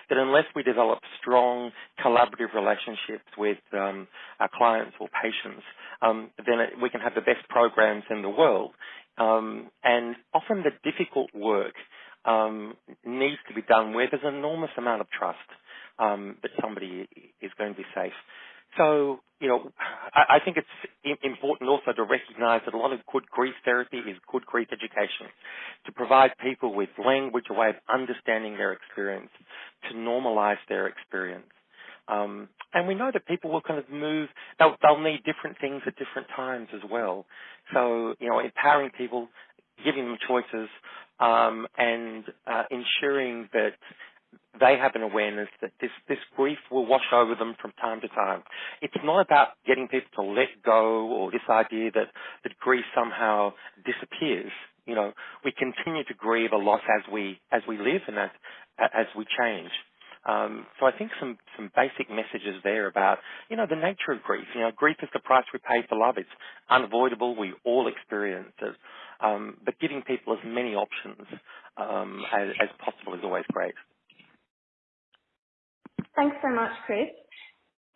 That unless we develop strong collaborative relationships with um, our clients or patients, um, then it, we can have the best programs in the world. Um, and often the difficult work um, needs to be done where there's an enormous amount of trust um, that somebody is going to be safe. So, you know, I, I think it's important also to recognize that a lot of good grief therapy is good grief education to provide people with language, a way of understanding their experience, to normalize their experience. Um, and we know that people will kind of move, they'll, they'll need different things at different times as well. So, you know, empowering people, giving them choices, um, and uh, ensuring that they have an awareness that this, this grief will wash over them from time to time. It's not about getting people to let go or this idea that, that grief somehow disappears. You know, we continue to grieve a loss as we, as we live and as, as we change. Um, so I think some, some basic messages there about, you know, the nature of grief. You know, grief is the price we pay for love. It's unavoidable. We all experience it. Um, but giving people as many options um, as, as possible is always great. Thanks so much, Chris.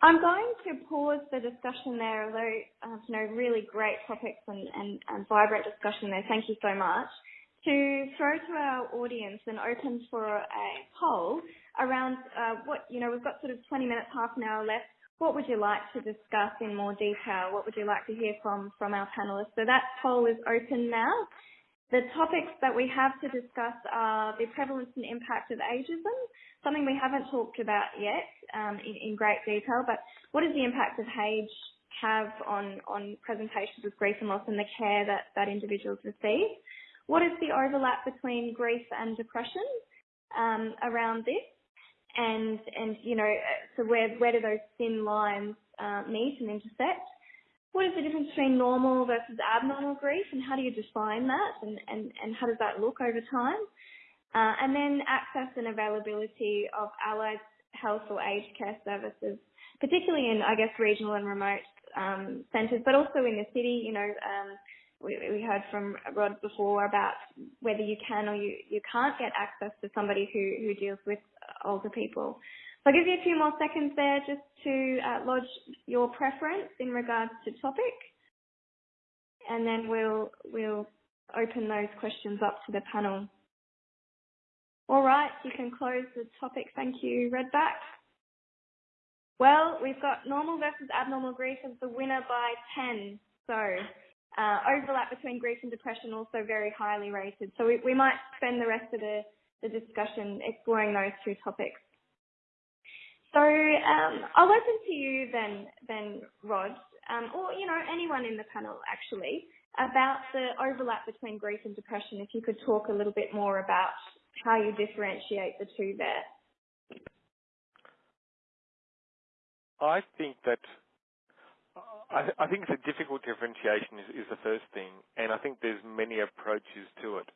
I'm going to pause the discussion there, although uh, you know really great topics and, vibrant discussion there. Thank you so much. To throw to our audience and open for a poll around uh, what you know we've got sort of 20 minutes, half an hour left. What would you like to discuss in more detail? What would you like to hear from from our panelists? So that poll is open now. The topics that we have to discuss are the prevalence and impact of ageism, something we haven't talked about yet um, in, great detail, but what is the impact of age have on, on presentations of grief and loss and the care that, that individuals receive? What is the overlap between grief and depression um, around this? And, and, you know, so where, where do those thin lines uh, meet and intersect? what is the difference between normal versus abnormal grief and how do you define that and, and, and how does that look over time? Uh, and then access and availability of allied health or aged care services, particularly in, I guess, regional and remote um, centres, but also in the city. You know, um, we, we heard from Rod before about whether you can or you, you can't get access to somebody who, who deals with older people. So I'll give you a few more seconds there just to uh, lodge your preference in regards to topic, and then we'll we'll open those questions up to the panel. All right, you can close the topic. Thank you, Redback. Well, we've got normal versus abnormal grief as the winner by 10. So uh, overlap between grief and depression also very highly rated. So we, we might spend the rest of the, the discussion exploring those two topics. So um, I'll open to you then, then Rod, um, or you know anyone in the panel actually, about the overlap between grief and depression. If you could talk a little bit more about how you differentiate the two there. I think that I, I think the difficult differentiation is, is, the first thing, and I think there's many approaches to it.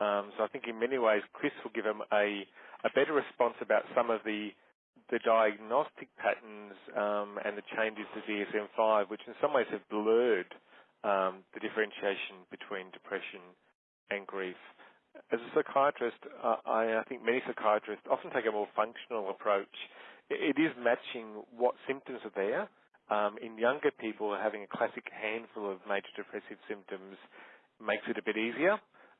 Um, so I think in many ways Chris will give him a a better response about some of the the diagnostic patterns um, and the changes to DSM-5, which in some ways have blurred um, the differentiation between depression and grief. As a psychiatrist, uh, I, I, think many psychiatrists often take a more functional approach. It, is matching what symptoms are there. Um, in younger people, having a classic handful of major depressive symptoms makes it a bit easier.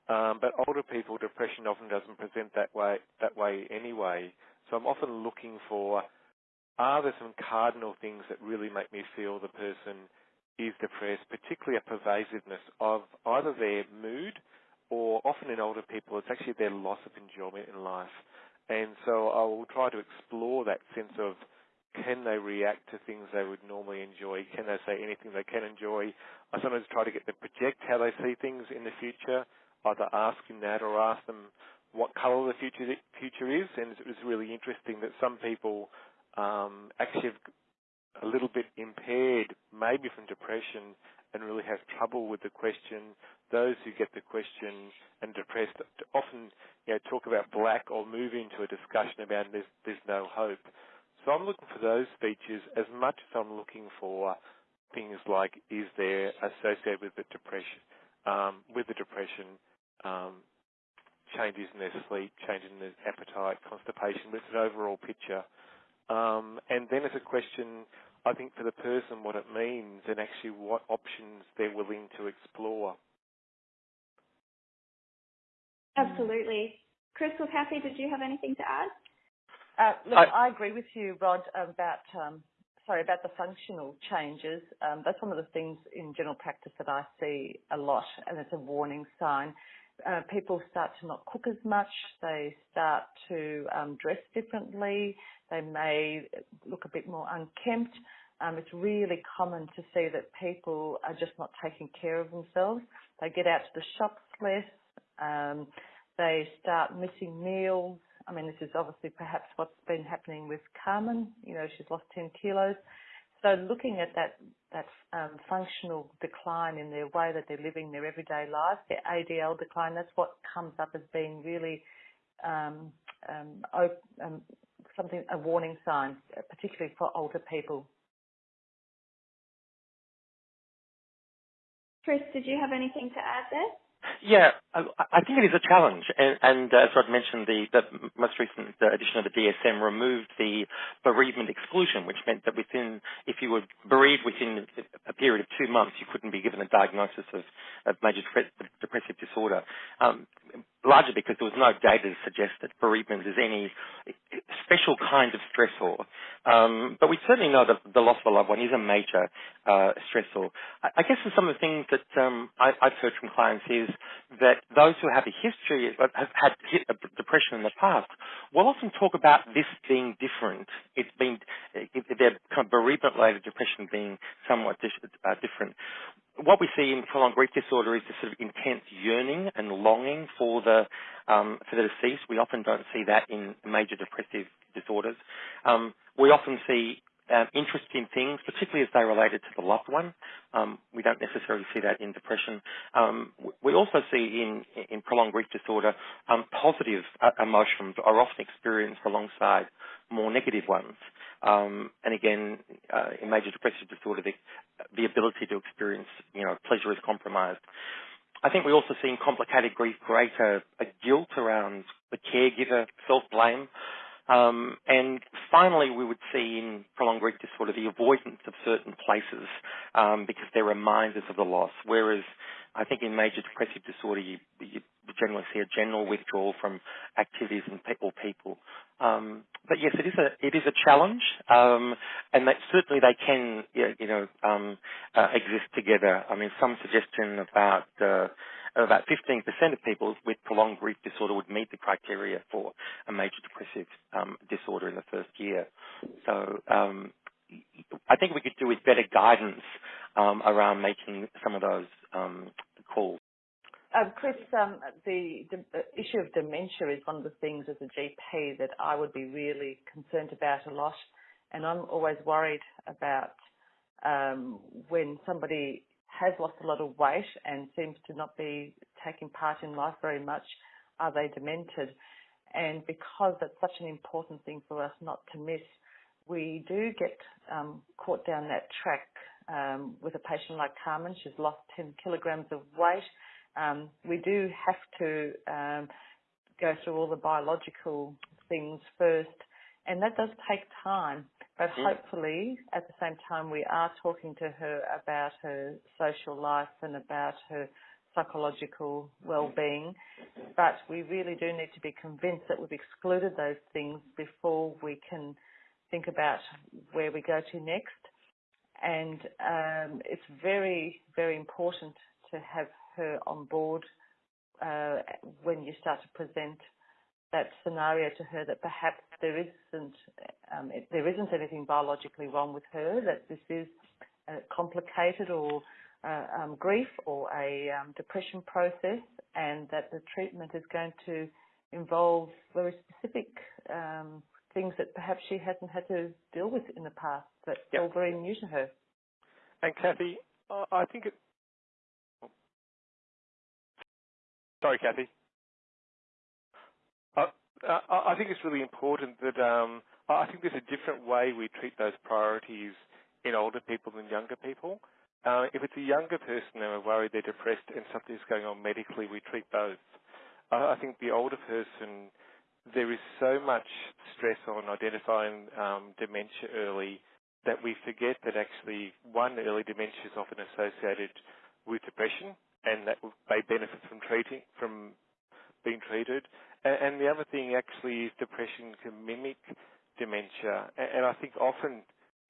Um, but older people, depression often doesn't present that way that way anyway. So I'm often looking for are there some cardinal things that really make me feel the person is depressed, particularly a pervasiveness of either their mood or often in older people, it's actually their loss of enjoyment in life. And so I will try to explore that sense of can they react to things they would normally enjoy? Can they say anything they can enjoy? I sometimes try to get them project how they see things in the future, either asking that or ask them what colour the future future is, and it was really interesting that some people um, actually have a little bit impaired, maybe from depression, and really have trouble with the question. Those who get the question and depressed often, you know, talk about black or move into a discussion about there's there's no hope. So I'm looking for those features as much as I'm looking for things like is there associated with the depression, um, with the depression, um, changes in their sleep, changes in their appetite, constipation, but it's an overall picture. Um, and then it's a question, I think, for the person what it means and actually what options they're willing to explore. Absolutely. Chris or Kathy, did you have anything to add? Uh, look, I, I, agree with you, Rod, about um, sorry about the functional changes. Um, that's one of the things in general practice that I see a lot, and it's a warning sign uh, people start to not cook as much. They start to um, dress differently. They may look a bit more unkempt. Um, it's really common to see that people are just not taking care of themselves. They get out to the shops less. Um, they start missing meals. I mean, this is obviously perhaps what's been happening with Carmen. You know, she's lost 10 kilos. So looking at that that um, functional decline in their way that they're living their everyday life, their ADL decline, that's what comes up as being really um, um, um, something a warning sign, particularly for older people. Chris, did you have anything to add there? Yeah, I, I think it is a challenge, and, and uh, as Rod mentioned, the, the most recent edition of the DSM removed the bereavement exclusion, which meant that within, if you were bereaved within a period of two months, you couldn't be given a diagnosis of, of major depressive disorder. Um, largely because there was no data to suggest that bereavement is any special kind of stressor. Um, but we certainly know that the loss of a loved one is a major uh, stressor. I, I guess some of the things that um, I, have heard from clients is that those who have a history, have had depression in the past, will often talk about this being different. It's been their kind of bereavement-related depression being somewhat uh, different what we see in prolonged grief disorder is this sort of intense yearning and longing for the um, for the deceased. We often don't see that in major depressive disorders. Um, we often see um, interest in things, particularly as they related to the loved one. Um, we don't necessarily see that in depression. Um, we also see in, in prolonged grief disorder um, positive uh, emotions are often experienced alongside more negative ones. Um, and again, uh, in major depressive disorder, the, the ability to experience, you know, pleasure is compromised. I think we also see in complicated grief greater a guilt around the caregiver, self-blame, um, and finally, we would see in prolonged grief disorder the avoidance of certain places um, because they're reminders of the loss. Whereas I think in major depressive disorder, you, you generally see a general withdrawal from activities and people. people. Um, but yes, it is a it is a challenge, um, and that certainly they can you know um, uh, exist together. I mean, some suggestion about uh, about 15% of people with prolonged grief disorder would meet the criteria for a major depressive um, disorder in the first year. So um, I think we could do with better guidance um, around making some of those um, calls. Uh, Chris, um, the, the, issue of dementia is one of the things as a GP that I would be really concerned about a lot, and I'm always worried about um, when somebody has lost a lot of weight and seems to not be taking part in life very much, are they demented? And because that's such an important thing for us not to miss, we do get um, caught down that track um, with a patient like Carmen. She's lost 10 kilograms of weight. Um, we do have to um, go through all the biological things first, and that does take time. But mm. hopefully, at the same time, we are talking to her about her social life and about her psychological well-being. But we really do need to be convinced that we've excluded those things before we can think about where we go to next. And um, it's very, very important to have her on board uh, when you start to present that scenario to her that perhaps there isn't um, there isn't anything biologically wrong with her, that this is complicated or uh, um, grief or a um, depression process, and that the treatment is going to involve very specific um, things that perhaps she hasn't had to deal with in the past that yep. all very new to her. And Kathy, I think it. Sorry, Kathy. Uh, I think it's really important that um, I think there's a different way we treat those priorities in older people than younger people. Uh, if it's a younger person and we're worried they're depressed and something's going on medically, we treat both. Uh, I think the older person, there is so much stress on identifying um, dementia early that we forget that actually one early dementia is often associated with depression and that they benefit from treating from being treated. And, the other thing actually is depression can mimic dementia. And, I think often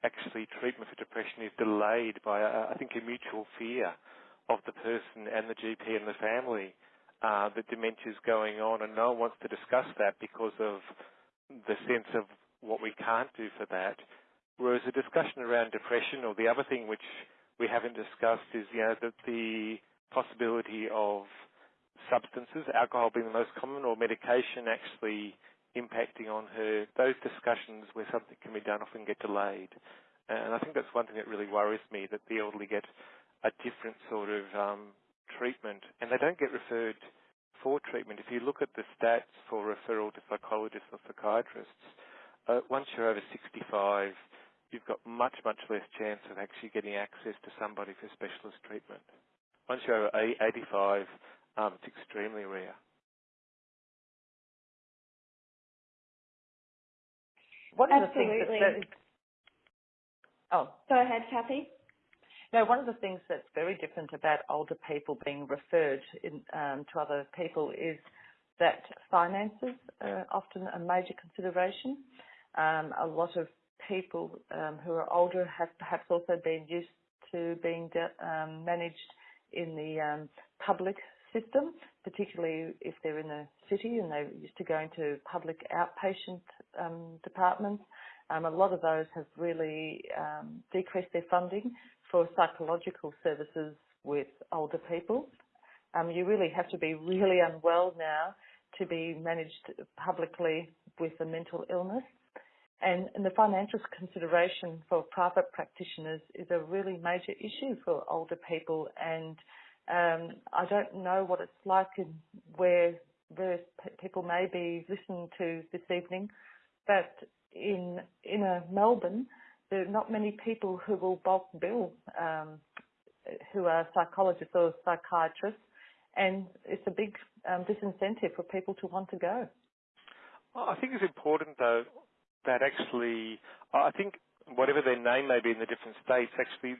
actually treatment for depression is delayed by, I think, a mutual fear of the person and the GP and the family uh, that dementia is going on, and no one wants to discuss that because of the sense of what we can't do for that. Whereas a discussion around depression, or the other thing which we haven't discussed, is you know that the possibility of substances, alcohol being the most common, or medication actually impacting on her, those discussions where something can be done often get delayed. And I think that's one thing that really worries me, that the elderly get a different sort of um, treatment and they don't get referred for treatment. If you look at the stats for referral to psychologists or psychiatrists, uh, once you're over 65, you've got much, much less chance of actually getting access to somebody for specialist treatment. Once you're over 85, um, it's extremely rare. One of Absolutely. the things that, that oh, Go ahead, Kathy. no, one of the things that's very different about older people being referred in, um, to other people is that finances are often a major consideration. Um, a lot of people um, who are older have perhaps also been used to being de- um, managed in the um, public system, particularly if they're in a city and they're used to going to public outpatient um, departments. Um, a lot of those have really um, decreased their funding for psychological services with older people. Um, you really have to be really unwell now to be managed publicly with a mental illness. And, and the financial consideration for private practitioners is a really major issue for older people and um, I don't know what it's like in where various people may be listening to this evening, but in in a Melbourne, there are not many people who will bulk bill um, who are psychologists or psychiatrists, and it's a big um, disincentive for people to want to go. I think it's important though that actually, I think whatever their name may be in the different states, actually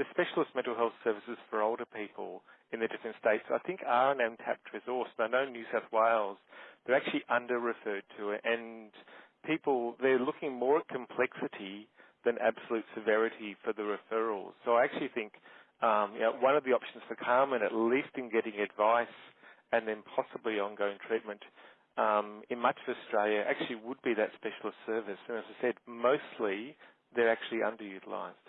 the specialist mental health services for older people in the different states, I think are an untapped resource. I know New South Wales, they're actually under-referred to it, and people, they're looking more at complexity than absolute severity for the referrals. So I actually think um, you know, one of the options for Carmen, at least in getting advice and then possibly ongoing treatment, um, in much of Australia actually would be that specialist service. And as I said, mostly they're actually underutilised.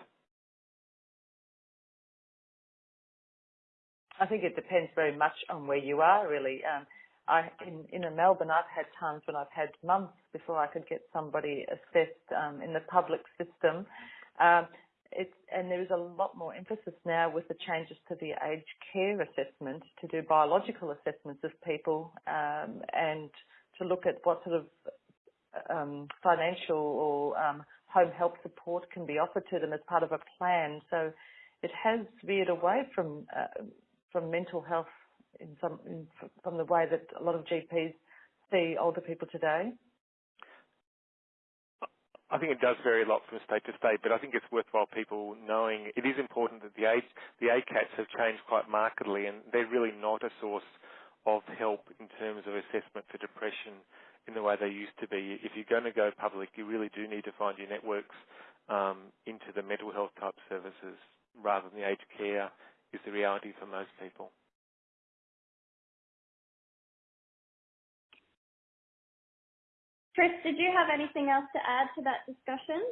I think it depends very much on where you are, really. Um, I in in Melbourne, I've had times when I've had months before I could get somebody assessed um, in the public system. Um, it's, and there is a lot more emphasis now with the changes to the aged care assessment to do biological assessments of people um, and to look at what sort of um, financial or um, home help support can be offered to them as part of a plan. So it has veered away from uh, from mental health in some in, from the way that a lot of GPs see older people today? I think it does vary a lot from state to state, but I think it's worthwhile people knowing it is important that the age, the ACATs have changed quite markedly, and they're really not a source of help in terms of assessment for depression in the way they used to be. If you're going to go public, you really do need to find your networks um, into the mental health type services rather than the aged care is the reality for most people. Chris, did you have anything else to add to that discussion?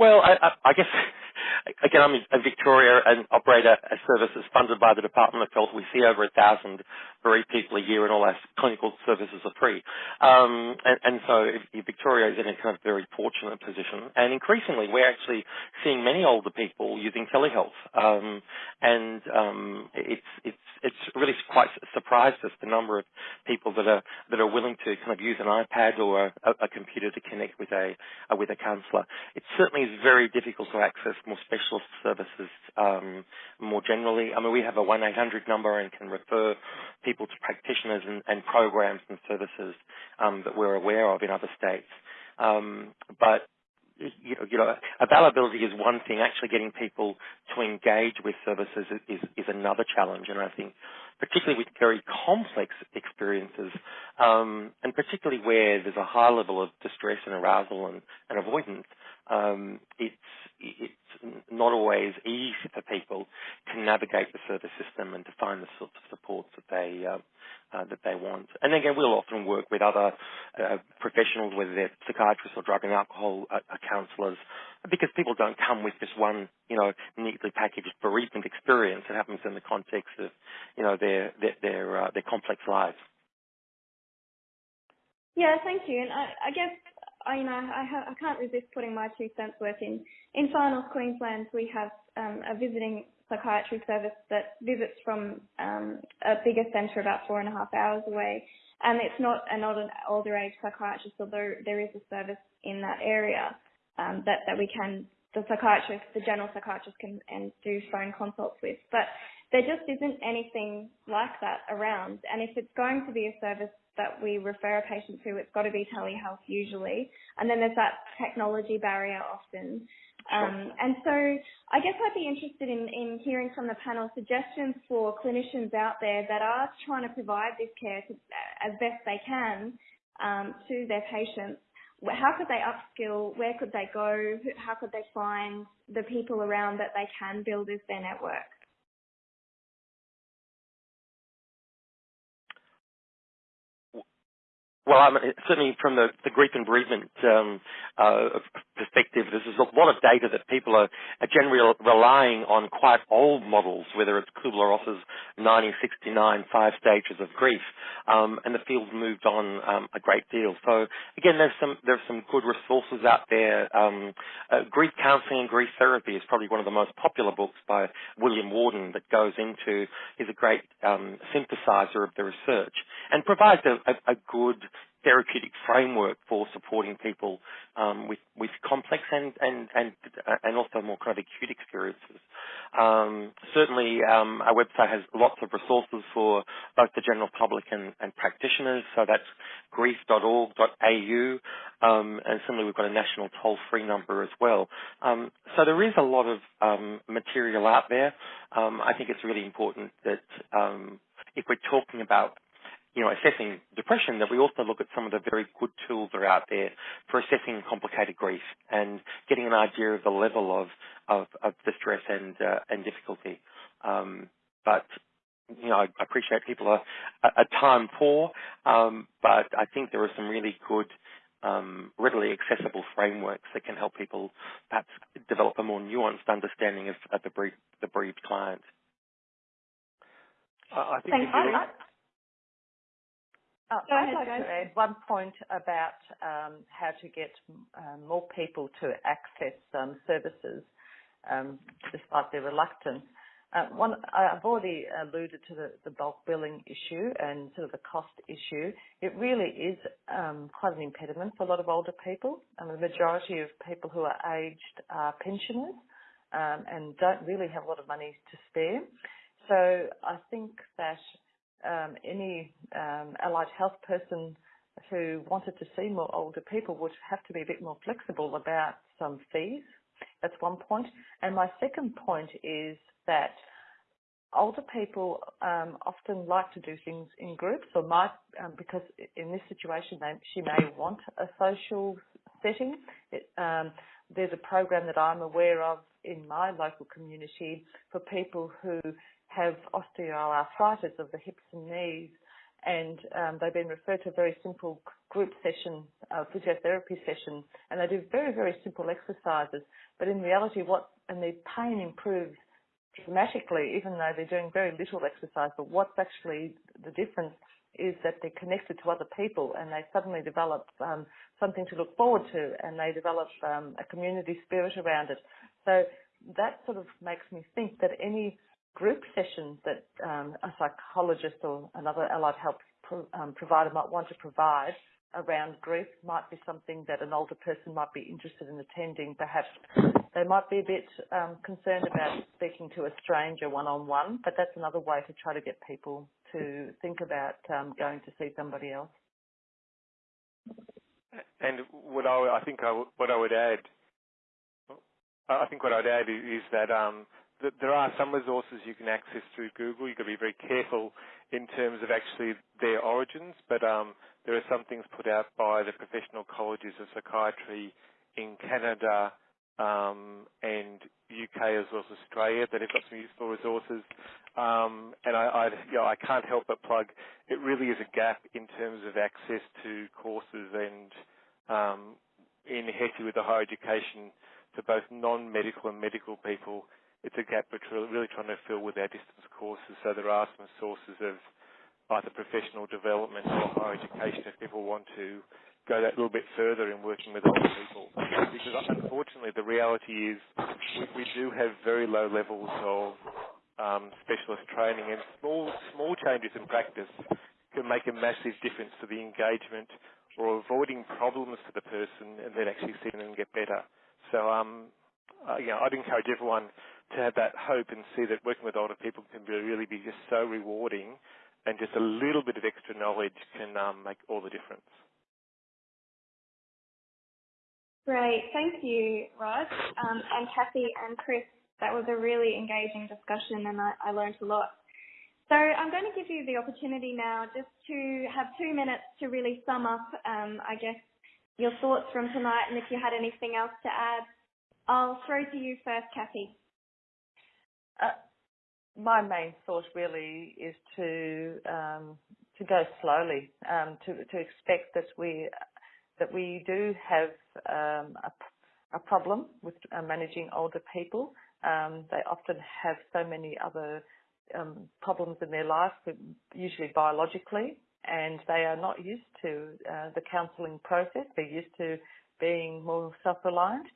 Well, I, I, I guess again, I'm in Victoria and operate a, a service that's funded by the Department of Health. We see over a thousand bereaved people a year, and all our clinical services are free. Um, and, and so Victoria is in a kind of very fortunate position. And increasingly, we're actually seeing many older people using telehealth. Um, and um, it's it's it's really quite surprised us the number of people that are that are willing to kind of use an iPad or a, a computer to connect with a, with a counsellor. It certainly is very difficult to access more specialist services um, more generally. I mean, we have a 1-800 number and can refer people to practitioners and, and programs and services um, that we're aware of in other states. Um, but you know, you know, availability is one thing. Actually, getting people to engage with services is, is, another challenge. And I think, particularly with very complex experiences, um, and particularly where there's a high level of distress and arousal and, and avoidance, um, it's it's not always easy for people to navigate the service system and to find the sorts of supports that they uh, uh, that they want. And again, we'll often work with other uh, professionals, whether they're psychiatrists or drug and alcohol uh, uh counsellors, because people don't come with just one, you know, neatly packaged bereavement experience. It happens in the context of, you know, their their their, uh, their complex lives. Yeah, thank you. And I, I guess I, you know, I, ha- I can't resist putting my two cents worth in. In Far North Queensland, we have um, a visiting psychiatry service that visits from um, a bigger centre about four and a half hours away. And it's not an older age psychiatrist, although there is a service in that area um, that, that we can, the psychiatrist, the general psychiatrist can and do phone consults with. But there just isn't anything like that around. And if it's going to be a service that we refer a patient to, it's got to be telehealth usually. And then there's that technology barrier often. Um, and so I guess I'd be interested in, in hearing from the panel suggestions for clinicians out there that are trying to provide this care to, as best they can um, to their patients. How could they upskill? Where could they go? How could they find the people around that they can build as their network? Well, I mean, certainly from the, the grief and bereavement um, uh, perspective, there's a lot of data that people are, are generally relying on quite old models, whether it's Kubler-Ross's 1969 five stages of grief, um, and the field's moved on um, a great deal. So again, there's some there's some good resources out there. Um, uh, grief counselling and grief therapy is probably one of the most popular books by William Worden that goes into is a great um, synthesizer of the research and provides a, a, a good therapeutic framework for supporting people um, with with complex and and and and also more kind of acute experiences. Um, certainly, um, our website has lots of resources for both the general public and, and practitioners. So that's grief.org.au, um, and similarly, we've got a national toll-free number as well. Um, so there is a lot of um, material out there. I think it's really important that if we're talking about you know, assessing depression, that we also look at some of the very good tools that are out there for assessing complicated grief and getting an idea of the level of of, of distress and uh, and difficulty. Um, but you know, I appreciate people are, are time poor, um, but I think there are some really good, um, readily accessible frameworks that can help people perhaps develop a more nuanced understanding of, of the, bereaved, the bereaved client. I think Thanks. Oh, I'd like to add one point about um, how to get um, more people to access um, services um, despite their reluctance. Uh, one, I've already alluded to the, the, bulk billing issue and sort of the cost issue. It really is um, quite an impediment for a lot of older people. the majority of people who are aged are pensioners um, and don't really have a lot of money to spare. So I think that um, any um, allied health person who wanted to see more older people would have to be a bit more flexible about some fees. That's one point. And my second point is that older people um, often like to do things in groups or might, um, because in this situation they, she may want a social setting. It, um, there's a program that I'm aware of in my local community for people who have osteoarthritis of the hips and knees, and um, they've been referred to a very simple group session, uh, physiotherapy session, and they do very, very simple exercises. But in reality, what and their pain improves dramatically, even though they're doing very little exercise. But what's actually the difference is that they're connected to other people, and they suddenly develop um, something to look forward to, and they develop um, a community spirit around it. So that sort of makes me think that any group sessions that um, a psychologist or another allied health pro, um, provider might want to provide around grief might be something that an older person might be interested in attending. Perhaps they might be a bit um, concerned about speaking to a stranger one-on-one, but that's another way to try to get people to think about um, going to see somebody else. And what I, I think I, what I would add, I think what I'd add is, that there are some resources you can access through Google. You've got to be very careful in terms of actually their origins, but um, there are some things put out by the professional colleges of psychiatry in Canada um, and UK as well as Australia that have got some useful resources. Um, and I, I, you know, I can't help but plug. It really is a gap in terms of access to courses and um, in HETI with the higher education for both non-medical and medical people it's a gap which we're really trying to fill with our distance courses. So there are some sources of either professional development or higher education if people want to go that little bit further in working with older people. Because unfortunately, the reality is we, we do have very low levels of um, specialist training, and small small changes in practice can make a massive difference to the engagement or avoiding problems for the person, and then actually seeing them get better. So, um, uh, you know, I'd encourage everyone to have that hope and see that working with older people can be, really be just so rewarding, and just a little bit of extra knowledge can um, make all the difference. Great, thank you, Rod, um, and Kathy and Chris. That was a really engaging discussion, and I, I learned a lot. So I'm going to give you the opportunity now just to have two minutes to really sum up, um, I guess, your thoughts from tonight, and if you had anything else to add. I'll throw to you first, Kathy. Uh, my main thought really is to um, to go slowly, um, to to expect that we that we do have um, a, a, problem with uh, managing older people. Um, they often have so many other um, problems in their life, usually biologically, and they are not used to uh, the counselling process. They're used to being more self-reliant,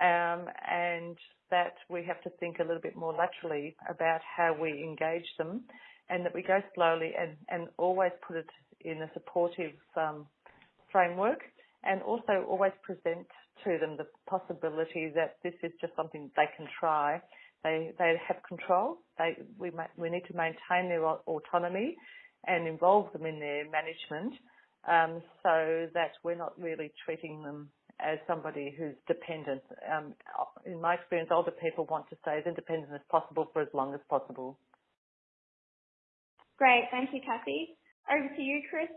um, and that we have to think a little bit more laterally about how we engage them, and that we go slowly and, and always put it in a supportive um, framework and also always present to them the possibility that this is just something they can try. They they have control. They we we need to maintain their autonomy and involve them in their management, um, so that we're not really treating them as somebody who's dependent. Um, in my experience, older people want to stay as independent as possible for as long as possible. Great, thank you, Kathy. Over to you, Chris.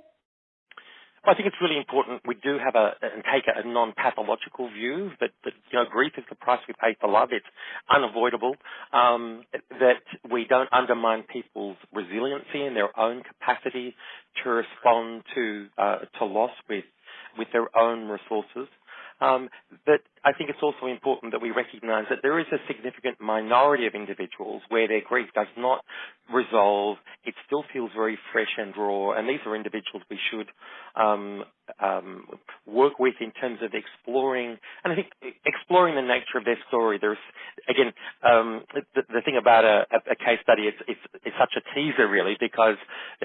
I think it's really important we do have a and take a, non-pathological view that, that you know grief is the price we pay for love. It's unavoidable. Um, that we don't undermine people's resiliency and their own capacity to respond to uh, to loss with with their own resources. Um, but I think it's also important that we recognise that there is a significant minority of individuals where their grief does not resolve. It still feels very fresh and raw, and these are individuals we should um, um, work with in terms of exploring, and I think exploring the nature of their story. There's again um, the, the, thing about a, a, case study. It's, it's, it's, such a teaser, really, because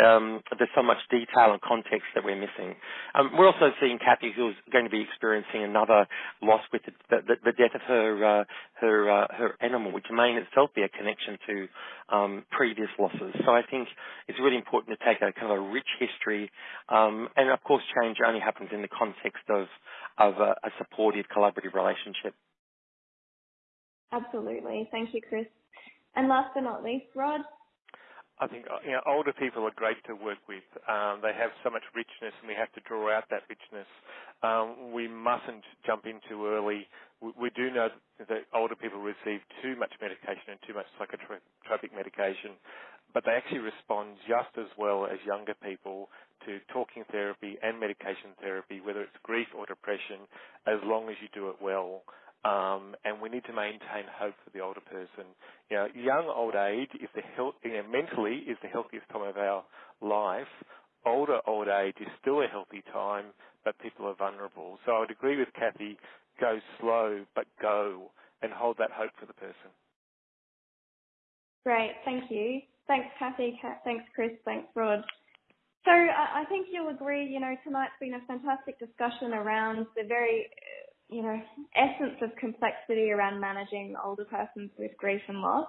um, there's so much detail and context that we're missing. Um, we're also seeing Kathy, who's going to be experiencing another loss with the, the, death of her uh, her uh, her animal, which may in itself be a connection to um, previous losses. So I think it's really important to take a kind of a rich history, um, and of course, change only happens in the context of of a, a supportive, collaborative relationship. Absolutely, thank you, Chris. And last but not least, Rod. I think uh, you know, older people are great to work with. Um, they have so much richness, and we have to draw out that richness. Um, we mustn't jump in too early. We, we, do know that older people receive too much medication and too much psychotropic medication, but they actually respond just as well as younger people to talking therapy and medication therapy, whether it's grief or depression, as long as you do it well. Um, and we need to maintain hope for the older person. You know, young old age is the health, you know, mentally is the healthiest time of our life. Older old age is still a healthy time, but people are vulnerable. So I would agree with Kathy, go slow, but go, and hold that hope for the person. Great, thank you. Thanks, Kathy. Thanks, Chris. Thanks, Rod. So I think you'll agree, you know, tonight's been a fantastic discussion around the very you know, essence of complexity around managing older persons with grief and loss.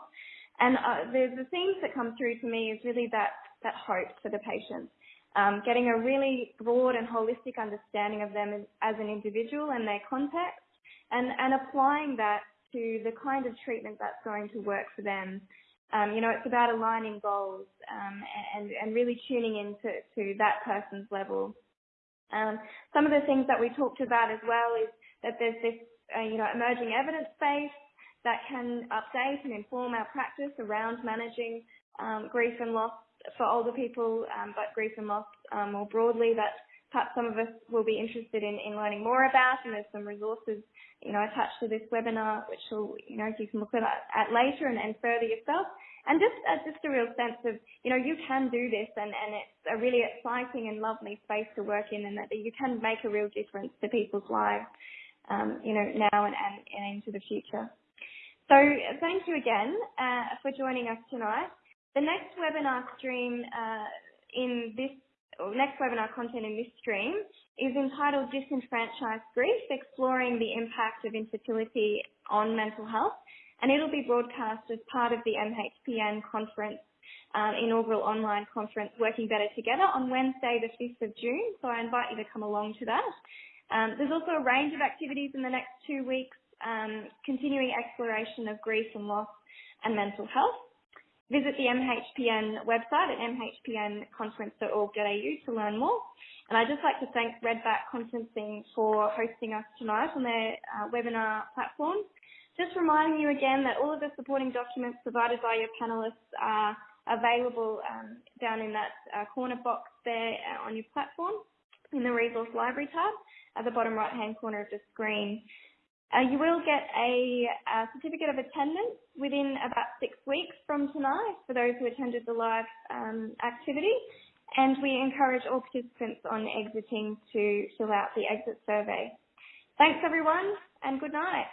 And uh, the, the themes that come through to me is really that, that hope for the patient. Um, getting a really broad and holistic understanding of them as, as an individual and their context and, and applying that to the kind of treatment that's going to work for them. Um, you know, it's about aligning goals um, and, and really tuning into to that person's level. Um, some of the things that we talked about as well is that there's this, uh, you know, emerging evidence base that can update and inform our practice around managing um, grief and loss for older people, um, but grief and loss um, more broadly. That perhaps some of us will be interested in, in learning more about, and there's some resources, you know, attached to this webinar, which will, you know, you can look at, at later and, and further yourself. And just, uh, just a real sense of, you know, you can do this and, and it's a really exciting and lovely space to work in and that you can make a real difference to people's lives, um, you know, now and, and, and into the future. So thank you again uh, for joining us tonight. The next webinar stream uh, in this next webinar content in this stream is entitled Disenfranchised Grief, Exploring the Impact of Infertility on Mental Health, and it'll be broadcast as part of the MHPN conference, um, inaugural online conference, Working Better Together, on Wednesday the 5th of June, so I invite you to come along to that. Um, there's also a range of activities in the next two weeks, um, continuing exploration of grief and loss and mental health. Visit the MHPN website at mhpnconference.org.au to learn more. And I'd just like to thank Redback Conferencing for hosting us tonight on their uh, webinar platform. Just reminding you again that all of the supporting documents provided by your panelists are available um, down in that uh, corner box there uh, on your platform in the resource library tab at the bottom right hand corner of the screen. Uh, you will get a, a, certificate of attendance within about six weeks from tonight for those who attended the live um, activity. And we encourage all participants on exiting to fill out the exit survey. Thanks everyone and good night.